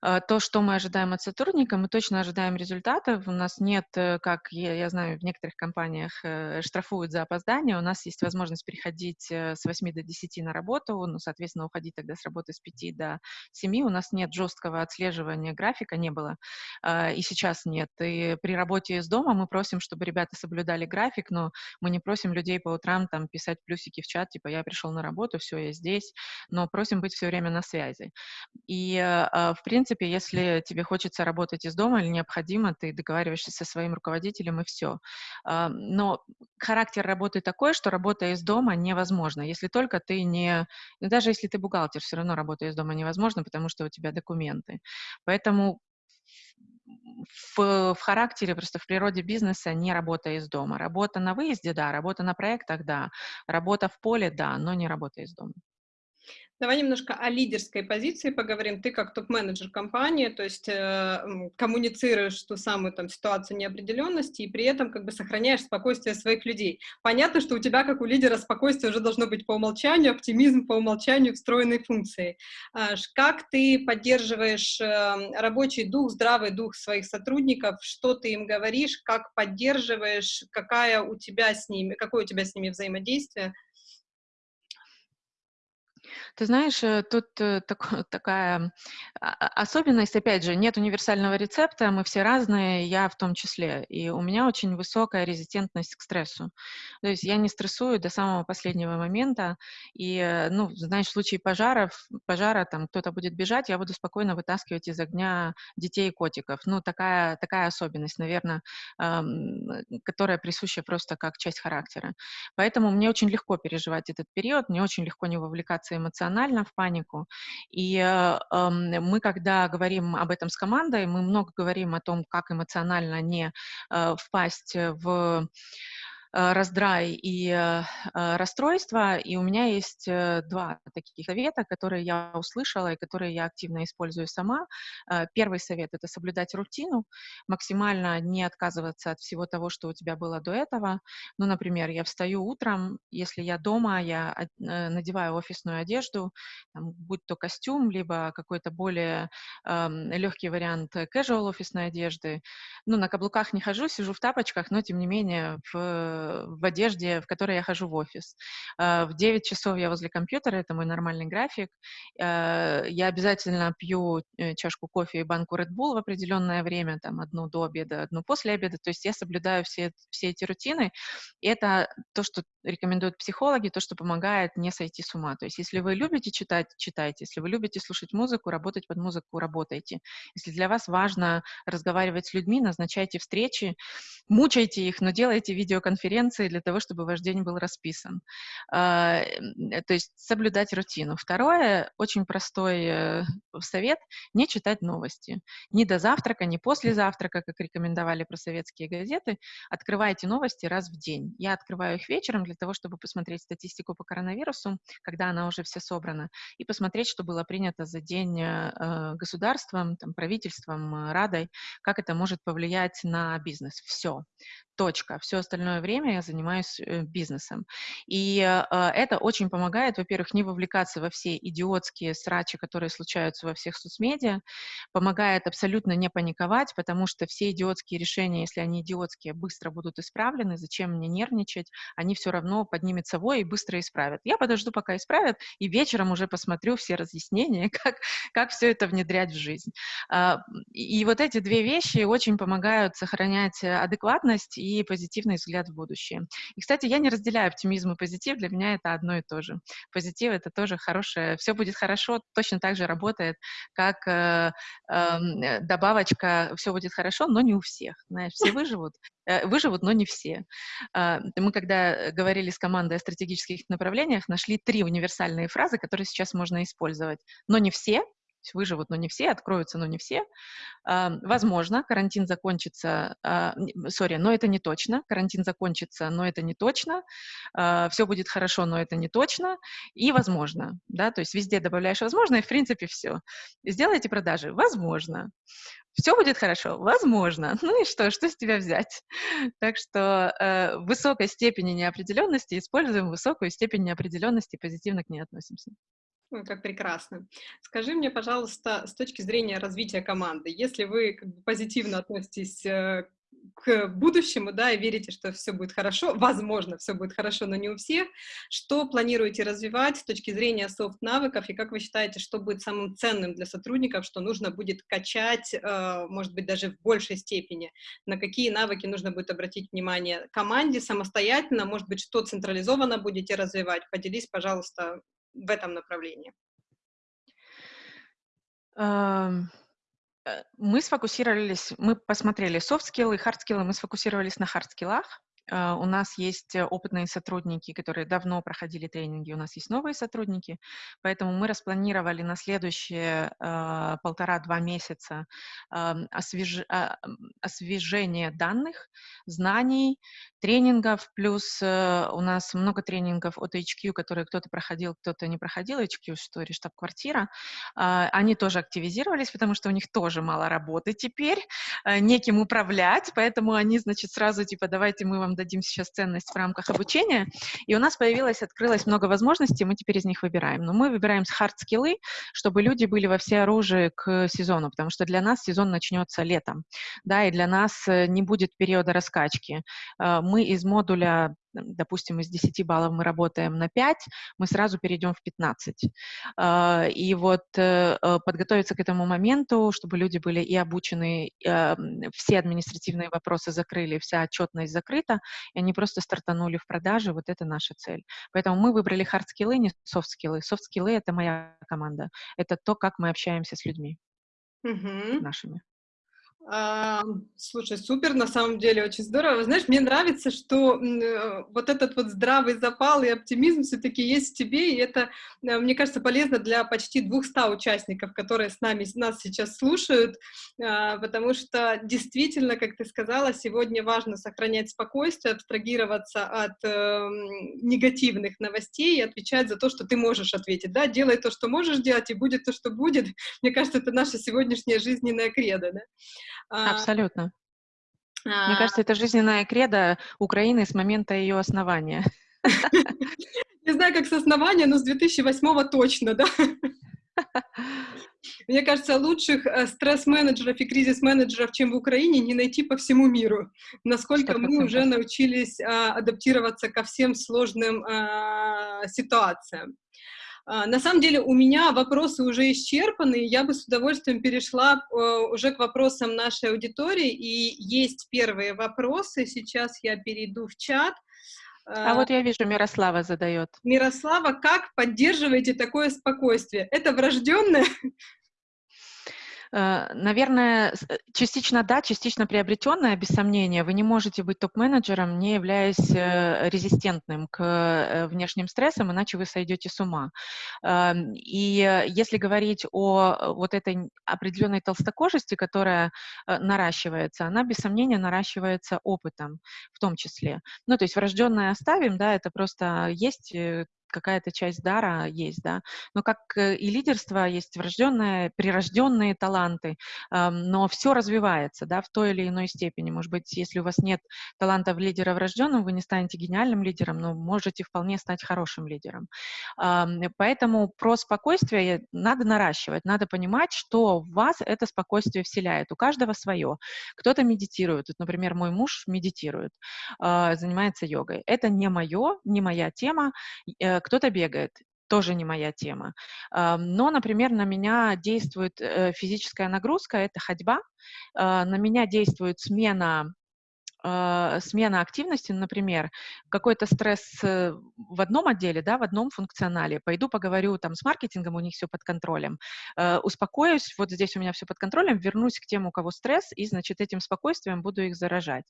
то, что мы ожидаем от сотрудника, мы точно ожидаем результатов. У нас нет, э, как я, я знаю, в некоторых компаниях э, штрафуют за опоздание, у нас есть возможность переходить э, с 8 до 10 на работу, ну, соответственно, уходить тогда с работы с 5 до 7. У нас нет жесткого отслеживания графика, не было, а, и сейчас нет. И при работе из дома мы просим, чтобы ребята соблюдали график, но мы не просим людей по утрам там писать плюсики в чат, типа я пришел на работу, все, я здесь, но просим быть все время на связи. И, в принципе, принципе, если тебе хочется работать из дома или необходимо, ты договариваешься со своим руководителем и все. А, но характер работы такой, что работа из дома невозможна, если только ты не... Ну, даже если ты бухгалтер, все равно работа из дома невозможна, потому что у тебя документы. Поэтому в, в характере, просто в природе бизнеса не работа из дома. Работа на выезде, да, работа на проектах, да, работа в поле, да, но не работа из дома. Давай немножко о лидерской позиции поговорим. Ты как топ-менеджер компании, то есть э, коммуницируешь ту самую там ситуацию неопределенности и при этом как бы сохраняешь спокойствие своих людей. Понятно, что у тебя как у лидера спокойствие уже должно быть по умолчанию, оптимизм по умолчанию встроенной функции. Э, как ты поддерживаешь э, рабочий дух, здравый дух своих сотрудников, что ты им говоришь, как поддерживаешь, какая у тебя с ними, какое у тебя с ними взаимодействие? Ты знаешь, э, тут э, так, такая а, а, особенность, опять же, нет универсального рецепта, мы все разные, я в том числе, и у меня очень высокая резистентность к стрессу. То есть я не стрессую до самого последнего момента, и, э, ну, знаешь, в случае пожаров, пожара, там кто-то будет бежать, я буду спокойно вытаскивать из огня детей и котиков. Ну, такая, такая особенность, наверное, которая присуща просто как часть характера. Поэтому мне очень легко переживать этот период, мне очень легко не вовлекаться эмоционально в панику. И э, мы, когда говорим об этом с командой, мы много говорим о том, как эмоционально не э, впасть в раздрай и э, э, расстройство. И у меня есть два таких совета, которые я услышала и которые я активно использую сама. Первый совет — это соблюдать рутину, максимально не отказываться от всего того, что у тебя было до этого. Ну, например, я встаю утром, если я дома, я надеваю офисную одежду, будь то костюм, либо какой-то более э, легкий вариант casual офисной одежды. Ну, на каблуках не хожу, сижу в тапочках, но, тем не менее, в в одежде, в которой я хожу в офис. Э, в 9 часов я возле компьютера, это мой нормальный график. Э, я обязательно пью э, чашку кофе и банку Red Bull в определенное время, там, одну до обеда, одну после обеда. То есть я соблюдаю все, все эти рутины. И это то, что рекомендуют психологи, то, что помогает не сойти с ума. То есть если вы любите читать, читайте. Если вы любите слушать музыку, работать под музыку, работайте. Если для вас важно разговаривать с людьми, назначайте встречи, мучайте их, но делайте видеоконференции для того, чтобы ваш день был расписан. А, э, то есть соблюдать рутину. Второе, очень простой э, совет, не читать новости. Ни до завтрака, ни после завтрака, как рекомендовали про советские газеты. Открывайте новости раз в день. Я открываю их вечером для того, чтобы посмотреть статистику по коронавирусу, когда она уже вся собрана, и посмотреть, что было принято за день э, государством, там, правительством, Радой, как это может повлиять на бизнес. Все точка. Все остальное время я занимаюсь э, бизнесом. И э, это очень помогает, во-первых, не вовлекаться во все идиотские срачи, которые случаются во всех соцмедиа, помогает абсолютно не паниковать, потому что все идиотские решения, если они идиотские, быстро будут исправлены, зачем мне нервничать, они все равно поднимет совой и быстро исправят. Я подожду, пока исправят, и вечером уже посмотрю все разъяснения, как, как все это внедрять в жизнь. А, и вот эти две вещи очень помогают сохранять адекватность и позитивный взгляд в будущее. И, кстати, я не разделяю оптимизм и позитив, для меня это одно и то же. Позитив — это тоже хорошее, все будет хорошо, точно так же работает, как э, эм, э, добавочка «все будет хорошо», но не у всех. Знаешь, все выживут, э, выживут, но не все. Э, мы, когда говорили с командой о стратегических направлениях, нашли три универсальные фразы, которые сейчас можно использовать. Но не все, выживут, но не все, откроются, но не все. Возможно, карантин закончится, сори, но это не точно. Карантин закончится, но это не точно. Все будет хорошо, но это не точно. И возможно, да, то есть везде добавляешь возможно, и в принципе все. Сделайте продажи, возможно. Все будет хорошо? Возможно. Ну и что? Что с тебя взять? Так что э, в высокой степени неопределенности используем высокую степень неопределенности позитивно к ней относимся. Ой, как прекрасно. Скажи мне, пожалуйста, с точки зрения развития команды, если вы как бы, позитивно относитесь э, к будущему, да, и верите, что все будет хорошо, возможно, все будет хорошо, но не у всех, что планируете развивать с точки зрения софт-навыков, и как вы считаете, что будет самым ценным для сотрудников, что нужно будет качать, э, может быть, даже в большей степени, на какие навыки нужно будет обратить внимание команде самостоятельно, может быть, что централизованно будете развивать, поделись, пожалуйста, в этом направлении? Э, мы сфокусировались, мы посмотрели софт-скиллы, хард-скиллы, мы сфокусировались на хард-скиллах. А, у нас есть э, опытные сотрудники, которые давно проходили тренинги, у нас есть новые сотрудники, поэтому мы распланировали на следующие а, полтора-два месяца освеж... А, освежение данных, знаний, тренингов, плюс э, у нас много тренингов от HQ, которые кто-то проходил, кто-то не проходил, HQ, что штаб-квартира, они тоже активизировались, потому что у них тоже мало работы теперь, э, неким управлять, поэтому они, значит, сразу типа, давайте мы вам дадим сейчас ценность в рамках обучения, и у нас появилось, открылось много возможностей, мы теперь из них выбираем. Но мы выбираем с хард-скиллы, чтобы люди были во все оружие к сезону, потому что для нас сезон начнется летом, да, и для нас э, не будет периода раскачки. Э, мы из модуля допустим, из 10 баллов мы работаем на 5, мы сразу перейдем в 15. А, и вот э, э, подготовиться к этому моменту, чтобы люди были и обучены, а, все административные вопросы закрыли, вся отчетность закрыта, и они просто стартанули в продаже, вот это наша цель. Поэтому мы выбрали хард-скиллы, не софт-скиллы. Софт-скиллы — это моя команда, это то, как мы общаемся с людьми угу. нашими. А, слушай, супер, на самом деле, очень здорово. Знаешь, мне нравится, что э, вот этот вот здравый запал и оптимизм все-таки есть в тебе, и это, э, мне кажется, полезно для почти 200 участников, которые с нами, нас сейчас слушают, э, потому что действительно, как ты сказала, сегодня важно сохранять спокойствие, абстрагироваться от э, негативных новостей и отвечать за то, что ты можешь ответить, да, делай то, что можешь делать, и будет то, что будет. Мне кажется, это наша сегодняшняя жизненная кредо, да. А, Абсолютно. А... Мне кажется, это жизненная кредо Украины с момента ее основания. Не знаю, как с основания, но с 2008 точно, да? Мне кажется, лучших э, стресс-менеджеров и кризис-менеджеров, чем в Украине, не найти по всему миру. Насколько 100%. мы уже научились а, адаптироваться ко всем сложным а, ситуациям. А, на самом деле у меня вопросы уже исчерпаны, я бы с удовольствием перешла э, уже к вопросам нашей аудитории, и есть первые вопросы, сейчас я перейду в чат. А вот я вижу, Мирослава задает. Мирослава, как поддерживаете такое спокойствие? Это врожденное? Э, наверное, э, частично да, частично приобретенное, без сомнения. Вы не можете быть топ-менеджером, не являясь э, резистентным к внешним стрессам, иначе вы сойдете с ума. Эм, и если говорить о вот этой определенной толстокожести, которая наращивается, она без сомнения наращивается опытом в том числе. Ну, то есть врожденное оставим, да, это просто есть какая-то часть дара есть, да. Но как э, и лидерство, есть врожденные, прирожденные таланты, но все развивается, да, в той или иной степени. Может быть, если у вас нет таланта в лидера врожденном, вы не станете гениальным лидером, но можете вполне стать хорошим лидером. Поэтому про спокойствие надо наращивать, надо понимать, что в вас это спокойствие вселяет. У каждого свое. Кто-то медитирует. Вот, например, мой муж медитирует, а, занимается йогой. Это не мое, не моя тема. Кто-то бегает тоже не моя тема. Но, например, на меня действует э, физическая нагрузка, это ходьба, а, на меня действует смена смена активности, например, какой-то стресс э, в одном отделе, да, в одном функционале, пойду поговорю там с маркетингом, у них все под контролем, э, успокоюсь, вот здесь у меня все под контролем, вернусь к тем, у кого стресс, и, значит, этим спокойствием буду их заражать.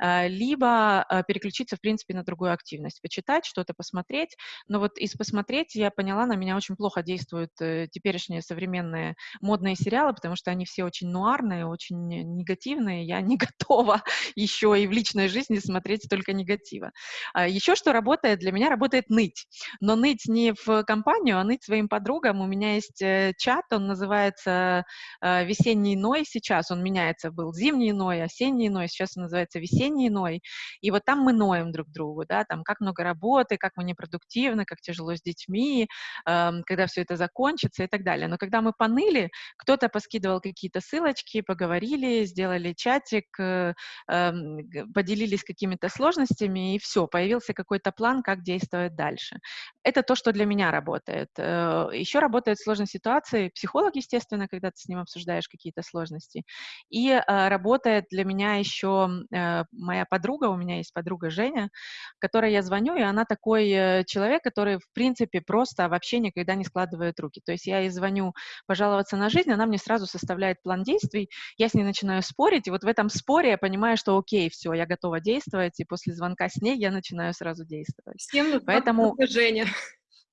Э, либо переключиться, в принципе, на другую активность, почитать, что-то посмотреть, но вот из посмотреть я поняла, на меня очень плохо действуют теперешние современные модные сериалы, потому что они все очень нуарные, очень негативные, я не готова еще и в личной жизни смотреть только негатива. А еще что работает, для меня работает ныть. Но ныть не в компанию, а ныть своим подругам. У меня есть э, чат, он называется э, «Весенний Ной» сейчас, он меняется, был «Зимний Ной», «Осенний Ной», сейчас он называется «Весенний Ной». И вот там мы ноем друг другу, да, там как много работы, как мы непродуктивны, как тяжело с детьми, эм, когда все это закончится и так далее. Но когда мы поныли, кто-то поскидывал какие-то ссылочки, поговорили, сделали чатик, э, эм, поделились какими-то сложностями, и все, появился какой-то план, как действовать дальше. Это то, что для меня работает. Э, Еще работает сложной ситуации психолог, естественно, когда ты с ним обсуждаешь какие-то сложности. И э, работает для меня еще э, моя подруга, у меня есть подруга Женя, которой я звоню, и она такой человек, который, в принципе, просто вообще никогда не складывает руки. То есть я ей звоню пожаловаться на жизнь, она мне сразу составляет план действий, я с ней начинаю спорить, и вот в этом споре я понимаю, что окей, все, я готова действовать, и после звонка с ней я начинаю сразу действовать. Всем нужна Поэтому... Женя.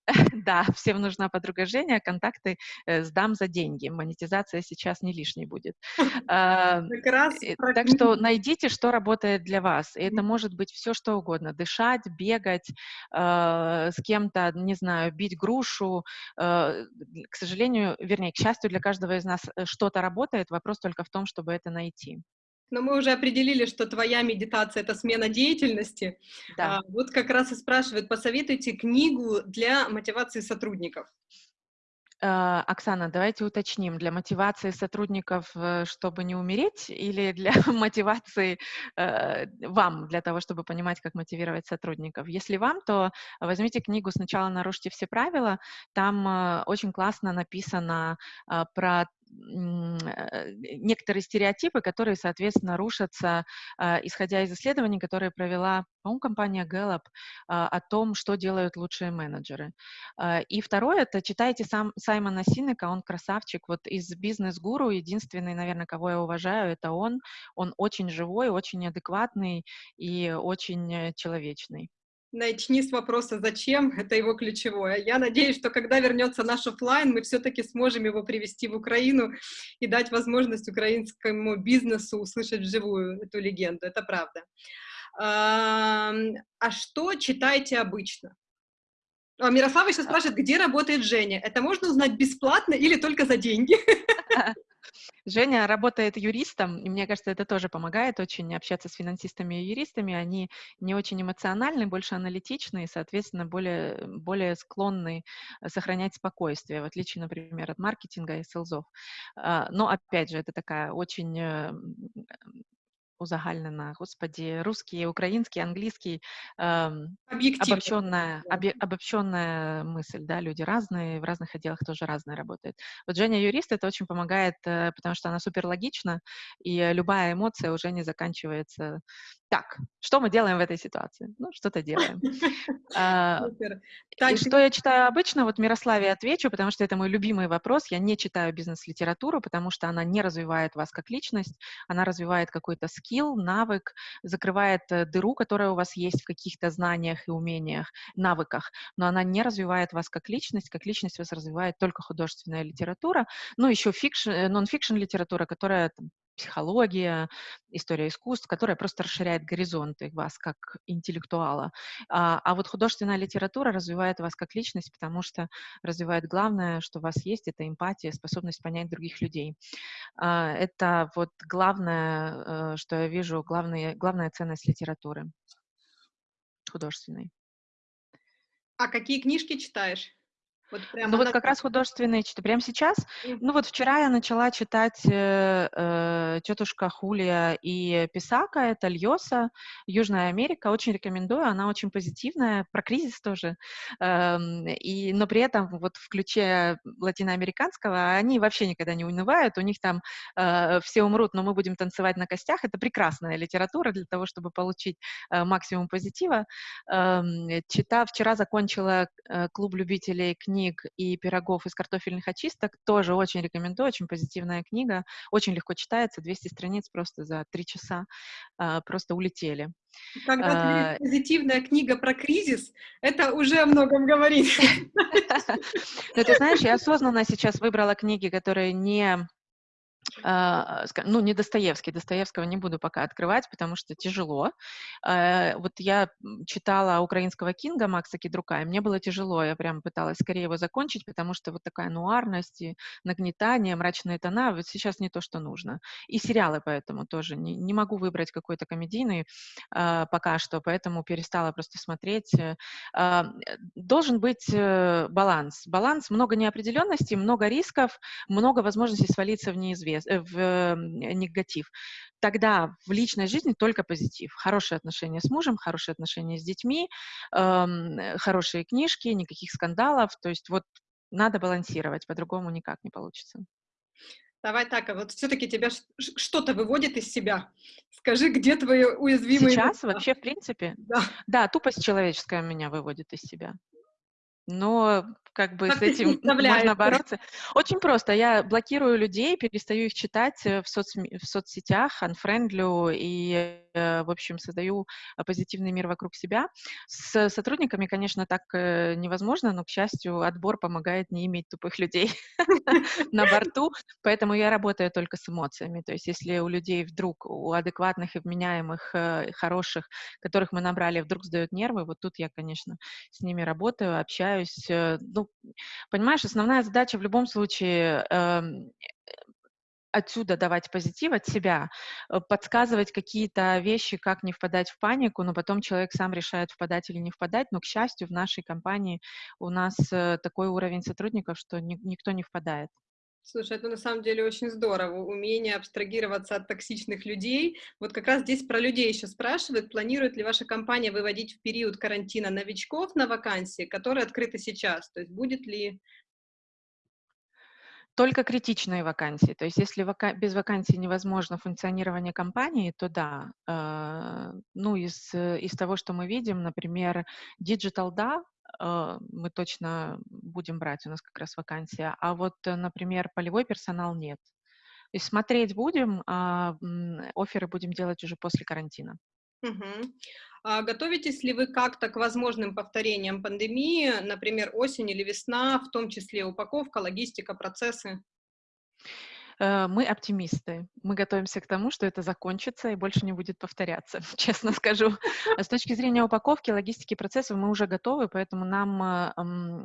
Да, всем нужна подруга Женя, контакты э, сдам за деньги. Монетизация сейчас не лишней будет. Э, так что найдите, что работает для вас. И это может быть все, что угодно. Дышать, бегать, а, с кем-то, не знаю, бить грушу. А, к сожалению, вернее, к счастью, для каждого из нас э, что-то работает. Вопрос только в том, чтобы это найти. Но мы уже определили, что твоя медитация — это смена деятельности. Да. А, вот как раз и спрашивают, посоветуйте книгу для мотивации сотрудников. А, Оксана, давайте уточним, для мотивации сотрудников, э, чтобы не умереть, или для мотивации э, вам, для того, чтобы понимать, как мотивировать сотрудников? Если вам, то возьмите книгу «Сначала нарушьте все правила», там э, очень классно написано э, про некоторые стереотипы, которые, соответственно, рушатся, а, исходя из исследований, которые провела, по-моему, компания Gallup, а, о том, что делают лучшие менеджеры. А, и второе, это читайте сам Саймона Синека, он красавчик. Вот из бизнес-гуру единственный, наверное, кого я уважаю, это он. Он очень живой, очень адекватный и очень э, человечный. Начни с вопроса «Зачем?» — это его ключевое. Я надеюсь, что когда вернется наш офлайн, мы все-таки сможем его привести в Украину и дать возможность украинскому бизнесу услышать вживую эту легенду. Это правда. А что читаете обычно? А Мирослава еще спрашивает, где работает Женя. Это можно узнать бесплатно или только за деньги? Женя работает юристом, и мне кажется, это тоже помогает очень общаться с финансистами и юристами. Они не очень эмоциональны, больше аналитичны и, соответственно, более, более склонны сохранять спокойствие, в отличие, например, от маркетинга и селзов. А, но, опять же, это такая очень э, узагальнена, господи, русский, украинский, английский, эм, обобщенная, обе, обобщенная мысль, да, люди разные, в разных отделах тоже разные работают. Вот Женя юрист, это очень помогает, э, потому что она супер логична, и любая эмоция уже не заканчивается так, что мы делаем в этой ситуации? Ну, что-то делаем. А, и что я читаю обычно? Вот Мирославе отвечу, потому что это мой любимый вопрос. Я не читаю бизнес-литературу, потому что она не развивает вас как личность, она развивает какой-то скилл, навык, закрывает э, дыру, которая у вас есть в каких-то знаниях и умениях, навыках, но она не развивает вас как личность, как личность вас развивает только художественная литература, ну, еще э, нон-фикшн литература, которая психология, история искусств, которая просто расширяет горизонты вас как интеллектуала. А, а вот художественная литература развивает вас как личность, потому что развивает главное, что у вас есть, это эмпатия, способность понять других людей. А, это вот главное, э, что я вижу, главная, главная ценность литературы художественной. А какие книжки читаешь? Вот ну вот как раз художественные читаю. Прямо сейчас? Ну вот вчера я начала читать э, э, «Тетушка Хулия» и «Писака», это Льоса, Южная Америка. Очень рекомендую, она очень позитивная, про кризис тоже. Эм, и, но при этом вот в ключе латиноамериканского они вообще никогда не унывают, у них там э, все умрут, но мы будем танцевать на костях. Это прекрасная литература для того, чтобы получить э, максимум позитива. Э, читав, вчера закончила э, клуб любителей книг книг и пирогов из картофельных очисток. Тоже очень рекомендую, очень позитивная книга, очень легко читается, 200 страниц просто за 3 часа а, просто улетели. Когда а, позитивная книга про кризис, это уже о многом говорит. Ну, ты знаешь, я осознанно сейчас выбрала книги, которые не ну, не Достоевский, Достоевского не буду пока открывать, потому что тяжело. А, вот я читала украинского Кинга Макса Кедрука, и мне было тяжело, я прям пыталась скорее его закончить, потому что вот такая нуарность и нагнетание, мрачные тона, вот сейчас не то, что нужно. И сериалы поэтому тоже, не, не могу выбрать какой-то комедийный а, пока что, поэтому перестала просто смотреть. Должен быть э, баланс. Баланс, много неопределенности, много рисков, много возможностей свалиться в неизвестность негатив, э, в негатив. Тогда в личной жизни только позитив. Хорошие отношения с мужем, хорошие отношения с детьми, эм, хорошие книжки, никаких скандалов. То есть вот надо балансировать, по-другому никак не получится. Давай так, а вот все-таки тебя что-то выводит из себя. Скажи, где твои уязвимые Сейчас места? вообще, в принципе? Да. да, тупость человеческая меня выводит из себя. Но как бы как с этим можно бороться. Очень просто. Я блокирую людей, перестаю их читать э, в, соцсме- в соцсетях, unfriendly и, э, в общем, создаю э, позитивный мир вокруг себя. С сотрудниками, конечно, так невозможно, но, к счастью, отбор помогает не иметь тупых людей на борту, поэтому я работаю только с эмоциями. То есть если у людей вдруг, у адекватных и вменяемых, хороших, которых мы набрали, вдруг сдают нервы, вот тут я, конечно, с ними работаю, общаюсь. Ну, понимаешь, основная задача в любом случае эм, отсюда давать позитив от себя, э, подсказывать какие-то вещи, как не впадать в панику, но потом человек сам решает, впадать или не впадать. Но, к счастью, в нашей компании у нас э, такой уровень сотрудников, что ни, никто не впадает. Слушай, это на самом деле очень здорово, умение абстрагироваться от токсичных людей. Вот как раз здесь про людей еще спрашивают, планирует ли ваша компания выводить в период карантина новичков на вакансии, которые открыты сейчас? То есть будет ли только критичные вакансии. То есть если вака без вакансий невозможно функционирование компании, то да. Э, ну, из, из того, что мы видим, например, Digital, да, э, мы точно будем брать, у нас как раз вакансия. А вот, например, полевой персонал нет. То есть смотреть будем, а оферы будем делать уже после карантина. Угу. А готовитесь ли вы как-то к возможным повторениям пандемии, например, осень или весна, в том числе упаковка, логистика, процессы? Э, мы оптимисты. Мы готовимся к тому, что это закончится и больше не будет повторяться, честно скажу. С точки зрения упаковки, логистики, процессов мы уже готовы, поэтому нам э, а,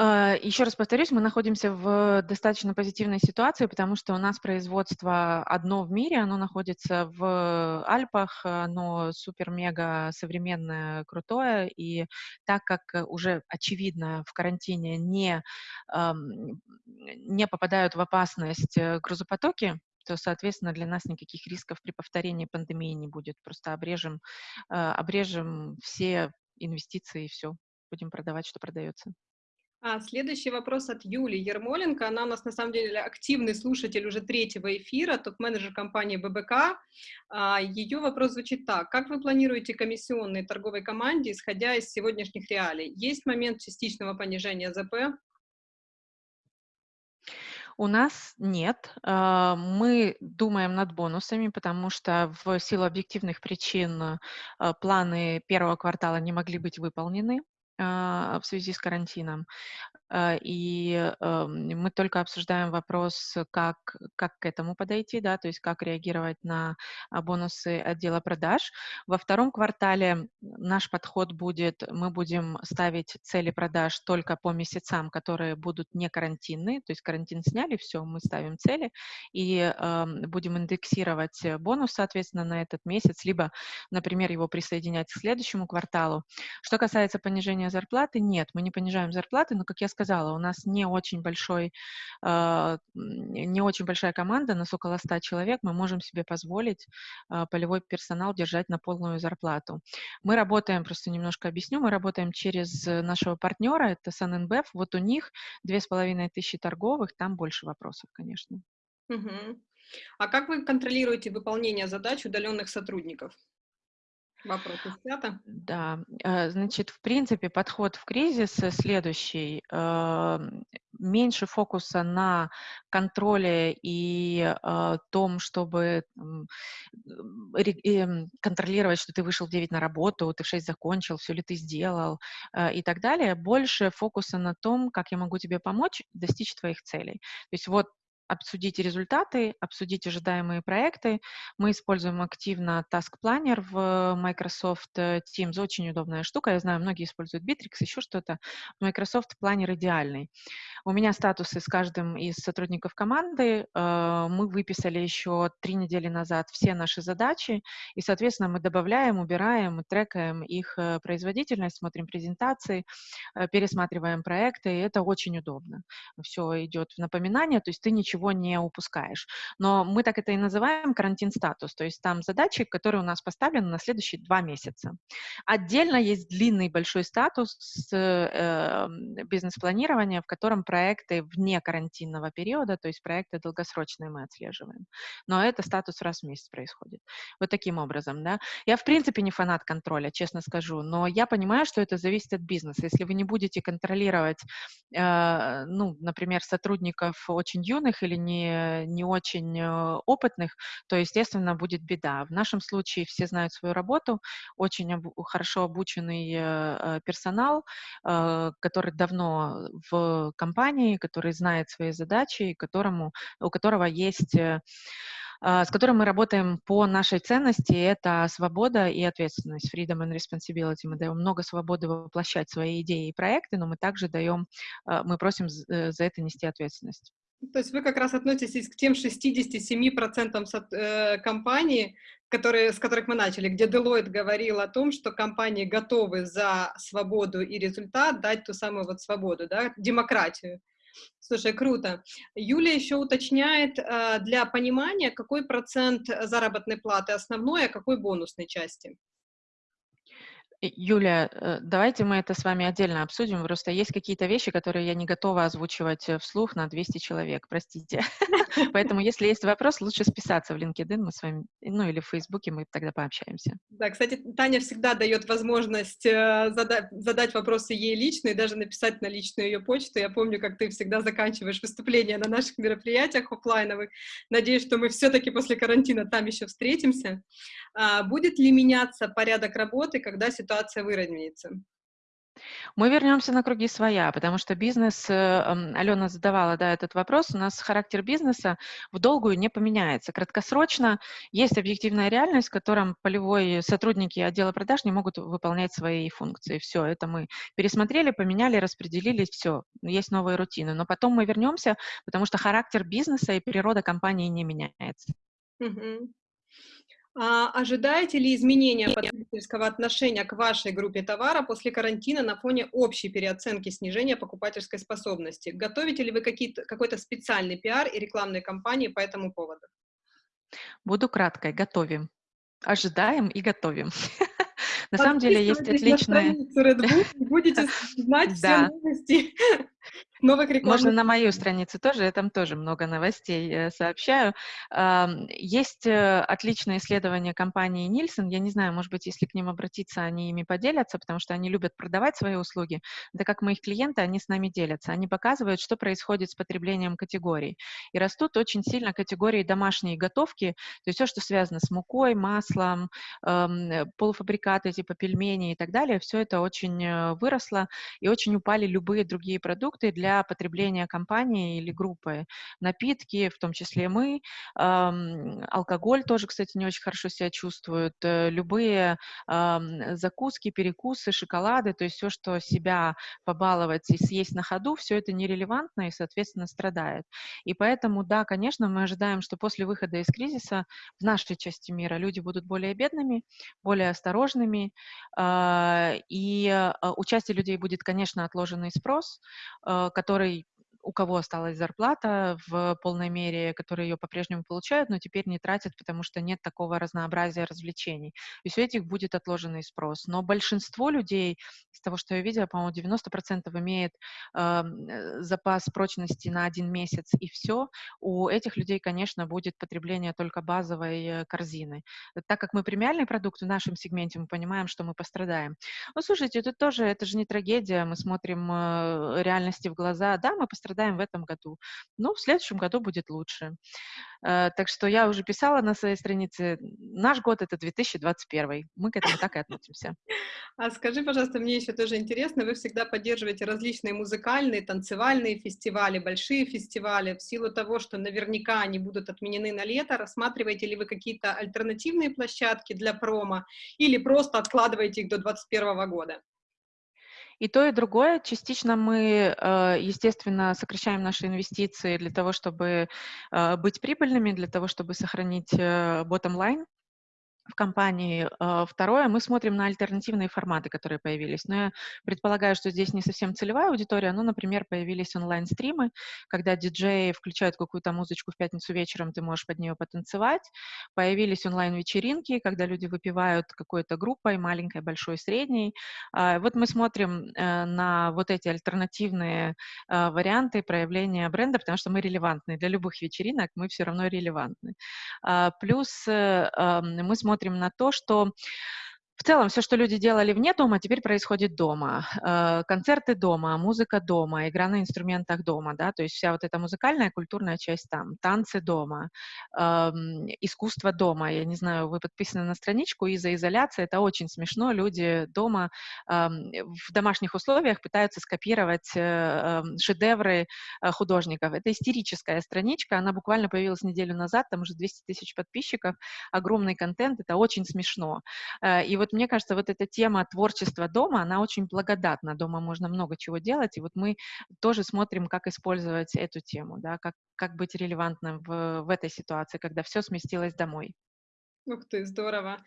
Еще раз повторюсь, мы находимся в достаточно позитивной ситуации, потому что у нас производство одно в мире, оно находится в Альпах, оно супер-мега современное, крутое, и так как уже очевидно в карантине не, не попадают в опасность э, грузопотоки, то, соответственно, для нас никаких рисков при повторении пандемии не будет. Просто обрежем, а, обрежем все инвестиции и все, будем продавать, что продается. А, следующий вопрос от Юли Ермоленко. Она у нас, на самом деле, активный слушатель уже третьего эфира, топ-менеджер компании ББК. А, ее вопрос звучит так. Как вы планируете комиссионные торговой команде, исходя из сегодняшних реалий? Есть момент частичного понижения ЗП? У нас нет. А, мы думаем над бонусами, потому что в силу объективных причин а, планы первого квартала не могли быть выполнены. А, в связи с карантином. Э, и эм, мы только обсуждаем вопрос, как, как к этому подойти, да, то есть как реагировать на а, бонусы отдела продаж. Во втором квартале наш подход будет, мы будем ставить цели продаж только по месяцам, которые будут не карантинные, то есть карантин сняли, все, мы ставим цели, и э, будем индексировать бонус, соответственно, на этот месяц, либо, например, его присоединять к следующему кварталу. Что касается понижения зарплаты, нет, мы не понижаем зарплаты, но, как я сказала, у нас не очень большой, э, не очень большая команда, нас около 100 человек, мы можем себе позволить э, полевой персонал держать на полную зарплату. Мы работаем, просто немножко объясню, мы работаем через нашего партнера, это SunNBF, вот у них две с половиной тысячи торговых, там больше вопросов, конечно. Угу. А как вы контролируете выполнение задач удаленных сотрудников? Вопрос снято. Да, э, значит, в принципе, подход в кризис следующий. Эм, меньше фокуса на контроле и э, том, чтобы эм, контролировать, что ты вышел в 9 на работу, ты в 6 закончил, все ли ты сделал э, и так далее. Больше фокуса на том, как я могу тебе помочь достичь твоих целей. То есть вот обсудить результаты, обсудить ожидаемые проекты. Мы используем активно Task Planner в Microsoft Teams. Очень удобная штука. Я знаю, многие используют Bittrex, еще что-то. Microsoft Planner идеальный. У меня статусы с каждым из сотрудников команды. Э, мы выписали еще три недели назад все наши задачи, и, соответственно, мы добавляем, убираем, трекаем их э, производительность, смотрим презентации, э, пересматриваем проекты, и это очень удобно. Все идет в напоминание, то есть ты ничего ничего не упускаешь. Но мы так это и называем карантин-статус, то есть там задачи, которые у нас поставлены на следующие два месяца. Отдельно есть длинный большой статус э, бизнес-планирования, в котором проекты вне карантинного периода, то есть проекты долгосрочные мы отслеживаем. Но это статус раз в месяц происходит. Вот таким образом, да. Я, в принципе, не фанат контроля, честно скажу, но я понимаю, что это зависит от бизнеса. Если вы не будете контролировать, э, ну, например, сотрудников очень юных или не, не очень э, опытных, то, естественно, будет беда. В нашем случае все знают свою работу, очень об, хорошо обученный э, э, персонал, который давно в компании, который знает свои задачи, которому, у которого есть с которым мы работаем по нашей ценности, это свобода и ответственность, freedom and responsibility. Мы даем много свободы воплощать свои идеи и проекты, но мы также даем, мы просим за это нести ответственность. То есть вы как раз относитесь к тем 67% э, компаний, которые, с которых мы начали, где Deloitte говорил о том, что компании готовы за свободу и результат дать ту самую вот свободу, да, демократию. Слушай, круто. Юлия еще уточняет э, для понимания, какой процент заработной платы основной, а какой бонусной части. Юля, э, давайте мы это с вами отдельно обсудим. Просто есть какие-то вещи, которые я не готова озвучивать э, вслух на 200 человек, простите. Поэтому, если есть вопрос, лучше списаться в LinkedIn, мы с вами, ну или в Фейсбуке, мы тогда пообщаемся. Да, кстати, Таня всегда дает возможность э, задать, задать вопросы ей лично и даже написать на личную ее почту. Я помню, как ты всегда заканчиваешь выступления на наших мероприятиях офлайновых. Надеюсь, что мы все-таки после карантина там еще встретимся. А, будет ли меняться порядок работы, когда ситуация выровняется? Мы вернемся на круги своя, потому что бизнес, э, Алена задавала да, этот вопрос, у нас характер бизнеса в долгую не поменяется. Краткосрочно есть объективная реальность, в котором полевой сотрудники отдела продаж не могут выполнять свои функции. Все, это мы пересмотрели, поменяли, распределили, все, есть новые рутины. Но потом мы вернемся, потому что характер бизнеса и природа компании не меняется. А ожидаете ли изменения потребительского отношения к вашей группе товара после карантина на фоне общей переоценки снижения покупательской способности? Готовите ли вы какой-то специальный пиар и рекламные кампании по этому поводу? Буду краткой. Готовим. Ожидаем и готовим. На самом деле есть отличные... Будете знать все новости новых рекламных... Можно на мою страницу тоже, я там тоже много новостей э, сообщаю. Есть э, отличное исследование компании Нильсон, я не знаю, может быть, если к ним обратиться, они ими поделятся, потому что они любят продавать свои услуги. Это как моих клиенты, они с нами делятся. Они показывают, что происходит с потреблением категорий. И растут очень сильно категории домашней готовки, то есть все, что связано с мукой, маслом, полуфабрикаты типа пельмени и так далее, все это очень э, выросло, и очень упали любые другие продукты, продукты для потребления компании или группы. Напитки, в том числе мы, алкоголь тоже, кстати, не очень хорошо себя чувствует, э, любые закуски, перекусы, шоколады, то есть все, что себя побаловать и съесть на ходу, все это нерелевантно и, соответственно, страдает. И поэтому, да, конечно, мы ожидаем, что после выхода из кризиса в нашей части мира люди будут более бедными, более осторожными, а, и а, у части людей будет, конечно, отложенный спрос, который у кого осталась зарплата в полной мере, которые ее по-прежнему получают, но теперь не тратят, потому что нет такого разнообразия развлечений. И у этих будет отложенный спрос. Но большинство людей, из того, что я видела, по-моему, 90% имеет эм, э, запас прочности на один месяц, и все. У этих людей, конечно, будет потребление только базовой э, корзины. Так как мы премиальный продукт в нашем сегменте, мы понимаем, что мы пострадаем. Ну, слушайте, тут тоже, это же не трагедия, мы смотрим э, реальности в глаза. Да, мы пострадаем страдаем в этом году. Ну, в следующем году будет лучше. Э, так что я уже писала на своей странице, наш год — это 2021. Мы к этому так и относимся. А скажи, пожалуйста, мне еще тоже интересно, вы всегда поддерживаете различные музыкальные, танцевальные фестивали, большие фестивали. В силу того, что наверняка они будут отменены на лето, рассматриваете ли вы какие-то альтернативные площадки для промо или просто откладываете их до 2021 года? И то, и другое. Частично мы, э, естественно, сокращаем наши инвестиции для того, чтобы э, быть прибыльными, для того, чтобы сохранить э, bottom line в компании. А, второе, мы смотрим на альтернативные форматы, которые появились. Но я предполагаю, что здесь не совсем целевая аудитория, но, например, появились онлайн-стримы, когда диджеи включают какую-то музычку в пятницу вечером, ты можешь под нее потанцевать. Появились онлайн-вечеринки, когда люди выпивают какой-то группой, маленькой, большой, средней. А, вот мы смотрим э, на вот эти альтернативные э, варианты проявления бренда, потому что мы релевантны. Для любых вечеринок мы все равно релевантны. А, плюс э, мы смотрим смотрим на то, что в целом, все, что люди делали вне дома, теперь происходит дома. Э, концерты дома, музыка дома, игра на инструментах дома, да, то есть вся вот эта музыкальная, культурная часть там, танцы дома, эм, искусство дома. Я не знаю, вы подписаны на страничку из-за изоляции, это очень смешно. Люди дома эм, в домашних условиях пытаются скопировать э, эм, шедевры э, художников. Это истерическая страничка, она буквально появилась неделю назад, там уже 200 тысяч подписчиков, огромный контент, это очень смешно. И вот вот мне кажется, вот эта тема творчества дома, она очень благодатна. Дома можно много чего делать, и вот мы тоже смотрим, как использовать эту тему, да, как, как быть релевантным в, в этой ситуации, когда все сместилось домой. Ух ты, здорово.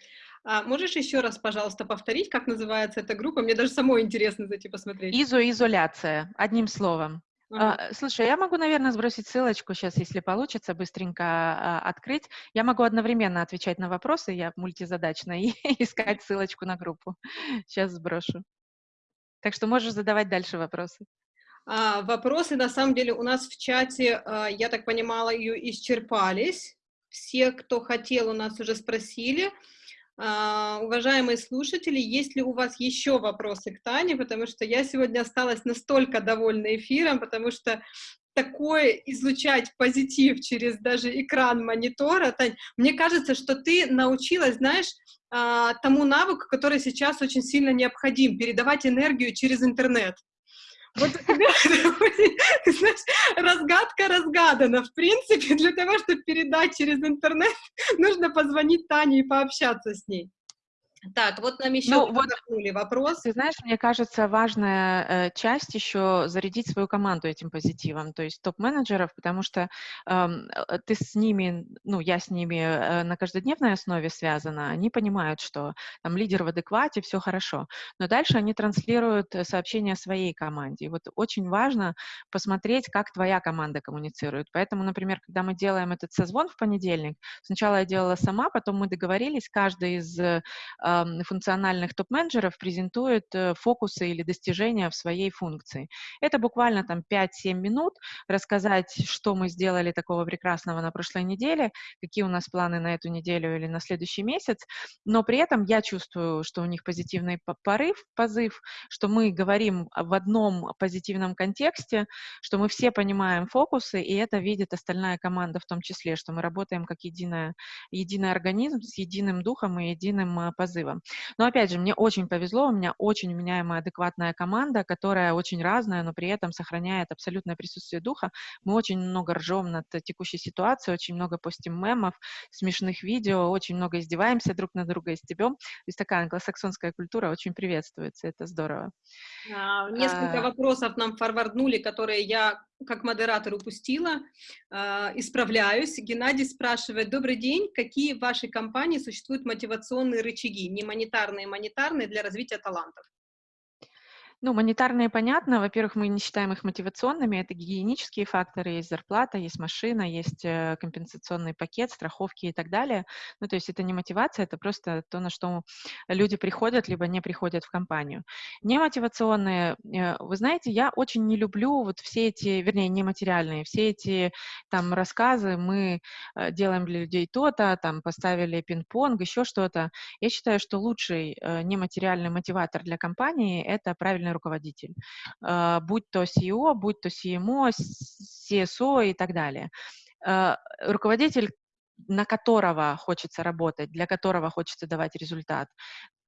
А можешь еще раз, пожалуйста, повторить, как называется эта группа? Мне даже самой интересно зайти посмотреть. Изоизоляция, одним словом. А, слушай, я могу, наверное, сбросить ссылочку сейчас, если получится, быстренько а, открыть. Я могу одновременно отвечать на вопросы, я мультизадачная, и искать ссылочку на группу. Сейчас сброшу. Так что можешь задавать дальше вопросы. А, вопросы, на самом деле, у нас в чате, а, я так понимала, ее исчерпались. Все, кто хотел, у нас уже спросили. А, уважаемые слушатели, есть ли у вас еще вопросы к Тане, потому что я сегодня осталась настолько довольна эфиром, потому что такое излучать позитив через даже экран монитора, Тань, мне кажется, что ты научилась, знаешь, а, тому навыку, который сейчас очень сильно необходим, передавать энергию через интернет. Вот знаешь, разгадка разгадана. В принципе, для того, чтобы передать через интернет, нужно позвонить Тане и пообщаться с ней. Так, вот нам еще ну, вот, вопрос. Ты знаешь, мне кажется, важная э, часть еще зарядить свою команду этим позитивом, то есть топ-менеджеров, потому что эм, э, ты с ними, ну, я с ними э, на каждодневной основе связана, они понимают, что там лидер в адеквате, все хорошо, но дальше они транслируют сообщения своей команде. И вот очень важно посмотреть, как твоя команда коммуницирует. Поэтому, например, когда мы делаем этот созвон в понедельник, сначала я делала сама, потом мы договорились, каждый из э, функциональных топ-менеджеров презентует э, фокусы или достижения в своей функции. Это буквально там 5-7 минут, рассказать, что мы сделали такого прекрасного на прошлой неделе, какие у нас планы на эту неделю или на следующий месяц, но при этом я чувствую, что у них позитивный порыв, позыв, что мы говорим в одном позитивном контексте, что мы все понимаем фокусы, и это видит остальная команда в том числе, что мы работаем как единая, единый организм с единым духом и единым позывом призывом. Но опять же, мне очень повезло, у меня очень вменяемая, адекватная команда, которая очень разная, но при этом сохраняет абсолютное присутствие духа. Мы очень много ржем над текущей ситуацией, очень много постим мемов, смешных видео, очень много издеваемся друг на друга и стебем. То есть такая англосаксонская культура очень приветствуется, это здорово. А, несколько а... вопросов нам форварднули, которые я как модератор упустила, э, исправляюсь. Геннадий спрашивает, добрый день, какие в вашей компании существуют мотивационные рычаги, не монетарные, монетарные для развития талантов? Ну, монетарные понятно. Во-первых, мы не считаем их мотивационными. Это гигиенические факторы. Есть зарплата, есть машина, есть э, компенсационный пакет, страховки и так далее. Ну, то есть это не мотивация, это просто то, на что люди приходят, либо не приходят в компанию. Немотивационные, э, вы знаете, я очень не люблю вот все эти, вернее, нематериальные, все эти там рассказы, мы э, делаем для людей то-то, там поставили пинг-понг, еще что-то. Я считаю, что лучший нематериальный мотиватор для компании — это правильно ответственный руководитель, а, будь то CEO, будь то CMO, CSO и так далее. А, руководитель, на которого хочется работать, для которого хочется давать результат,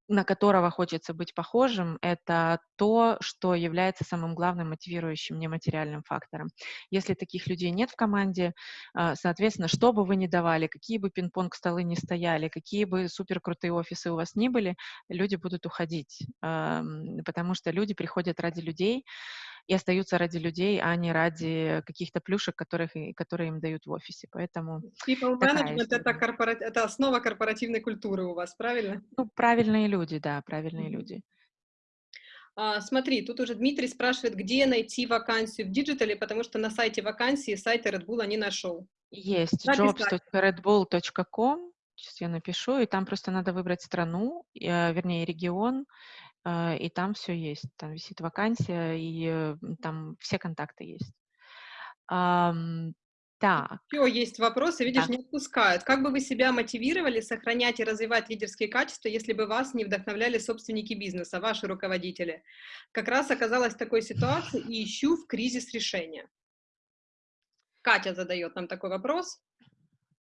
на которого хочется быть похожим, это то, что является самым главным мотивирующим нематериальным фактором. Если таких людей нет в команде, а, соответственно, что бы вы ни давали, какие бы пинг-понг столы ни стояли, какие бы суперкрутые офисы у вас ни были, люди будут уходить, потому что люди приходят ради людей, и остаются ради людей, а не ради каких-то плюшек, которых, которые им дают в офисе. Поэтому People management это, корпора... это основа корпоративной культуры у вас, правильно? Ну, правильные люди, да, правильные mm-hmm. люди. А, смотри, тут уже Дмитрий спрашивает, где найти вакансию в диджитале, потому что на сайте вакансии сайта Red Bull не нашел. Есть jobs.redbull.com, сейчас я напишу, и там просто надо выбрать страну, э, вернее регион, и там все есть. Там висит вакансия, и э, там все контакты есть. Так. Еще есть вопросы, видишь, да. не отпускают. Как бы вы себя мотивировали сохранять и развивать лидерские качества, если бы вас не вдохновляли собственники бизнеса, ваши руководители? Как раз оказалась в такой ситуации и ищу в кризис решения. Катя задает нам такой вопрос.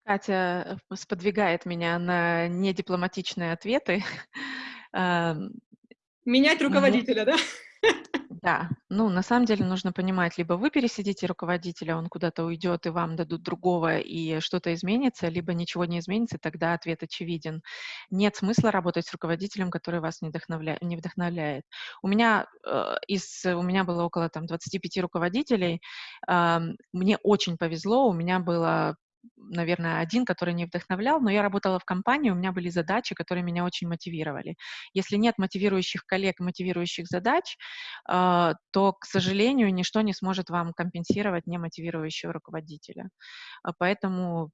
Катя э, сподвигает меня на недипломатичные ответы. Менять руководителя, да? Да, ну, на самом деле нужно понимать, либо вы пересидите руководителя, он куда-то уйдет, и вам дадут другого, и что-то изменится, либо ничего не изменится, тогда ответ очевиден. Нет смысла работать с руководителем, который вас не, вдохновля... не вдохновляет. У меня, э, из... у меня было около там, 25 руководителей, э, мне очень повезло, у меня было наверное, один, который не вдохновлял, но я работала в компании, у меня были задачи, которые меня очень мотивировали. Если нет мотивирующих коллег, мотивирующих задач, э, то, к сожалению, ничто не сможет вам компенсировать немотивирующего руководителя. Поэтому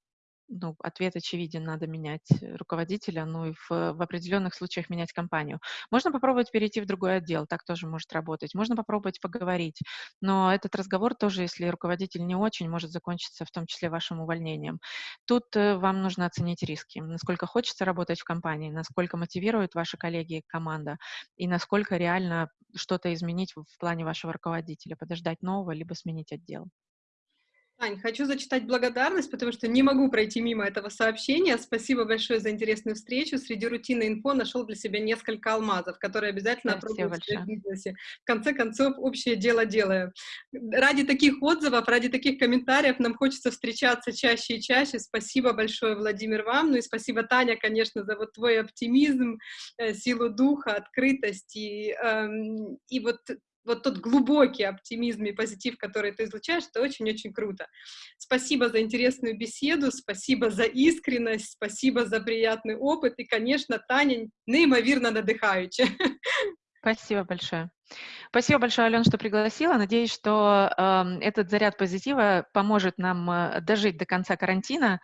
ну, ответ очевиден, надо менять руководителя, ну и в, в определенных случаях менять компанию. Можно попробовать перейти в другой отдел, так тоже может работать. Можно попробовать поговорить, но этот разговор тоже, если руководитель не очень, может закончиться в том числе вашим увольнением. Тут э, вам нужно оценить риски, насколько хочется работать в компании, насколько мотивируют ваши коллеги и команда, и насколько реально что-то изменить в плане вашего руководителя, подождать нового, либо сменить отдел. Ань, хочу зачитать благодарность, потому что не могу пройти мимо этого сообщения. Спасибо большое за интересную встречу. Среди рутины инфо нашел для себя несколько алмазов, которые обязательно опробую в бизнесе. В конце концов, общее дело делаю. Ради таких отзывов, ради таких комментариев нам хочется встречаться чаще и чаще. Спасибо большое, Владимир, вам. Ну и спасибо, Таня, конечно, за вот твой оптимизм, э, силу духа, открытость и, эм, и вот вот тот глубокий оптимизм и позитив, который ты излучаешь, это очень-очень круто. Спасибо за интересную беседу, спасибо за искренность, спасибо за приятный опыт, и, конечно, Таня неимоверно надыхаюча. Спасибо большое. Спасибо большое, Алена, что пригласила. Надеюсь, что э, этот заряд позитива поможет нам э, дожить до конца карантина,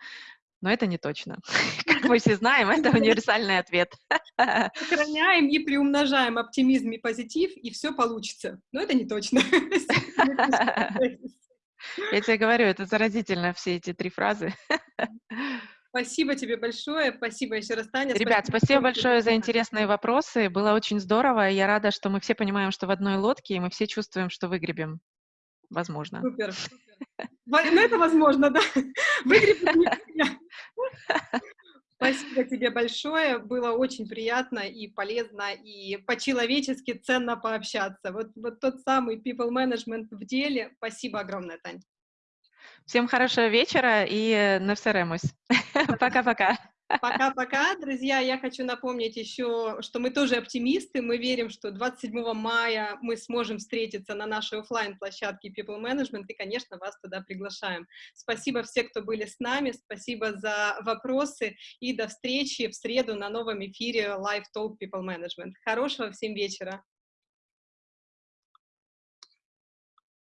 но это не точно. Как мы все знаем, это универсальный ответ. Сохраняем и приумножаем оптимизм и позитив, и все получится. Но это не точно. Я тебе говорю, это заразительно, все эти три фразы. Спасибо тебе большое, спасибо еще раз, Таня. Ребят, спасибо, спасибо большое за интересные вопросы, было очень здорово, я рада, что мы все понимаем, что в одной лодке, и мы все чувствуем, что выгребем, возможно. Супер. Ну, это возможно, да. Выгребем Спасибо тебе тебе большое. Было очень приятно и полезно, и по-человечески ценно пообщаться. Вот, вот тот самый people management в деле. Спасибо огромное, Тань. Всем хорошего вечера и на все Пока-пока. Пока-пока, друзья. Я хочу напомнить еще, что мы тоже оптимисты. Мы верим, что 27 мая мы сможем встретиться на нашей офлайн площадке People Management и, конечно, вас туда приглашаем. Спасибо всем, кто были с нами. Спасибо за вопросы и до встречи в среду на новом эфире Live Talk People Management. Хорошего всем вечера.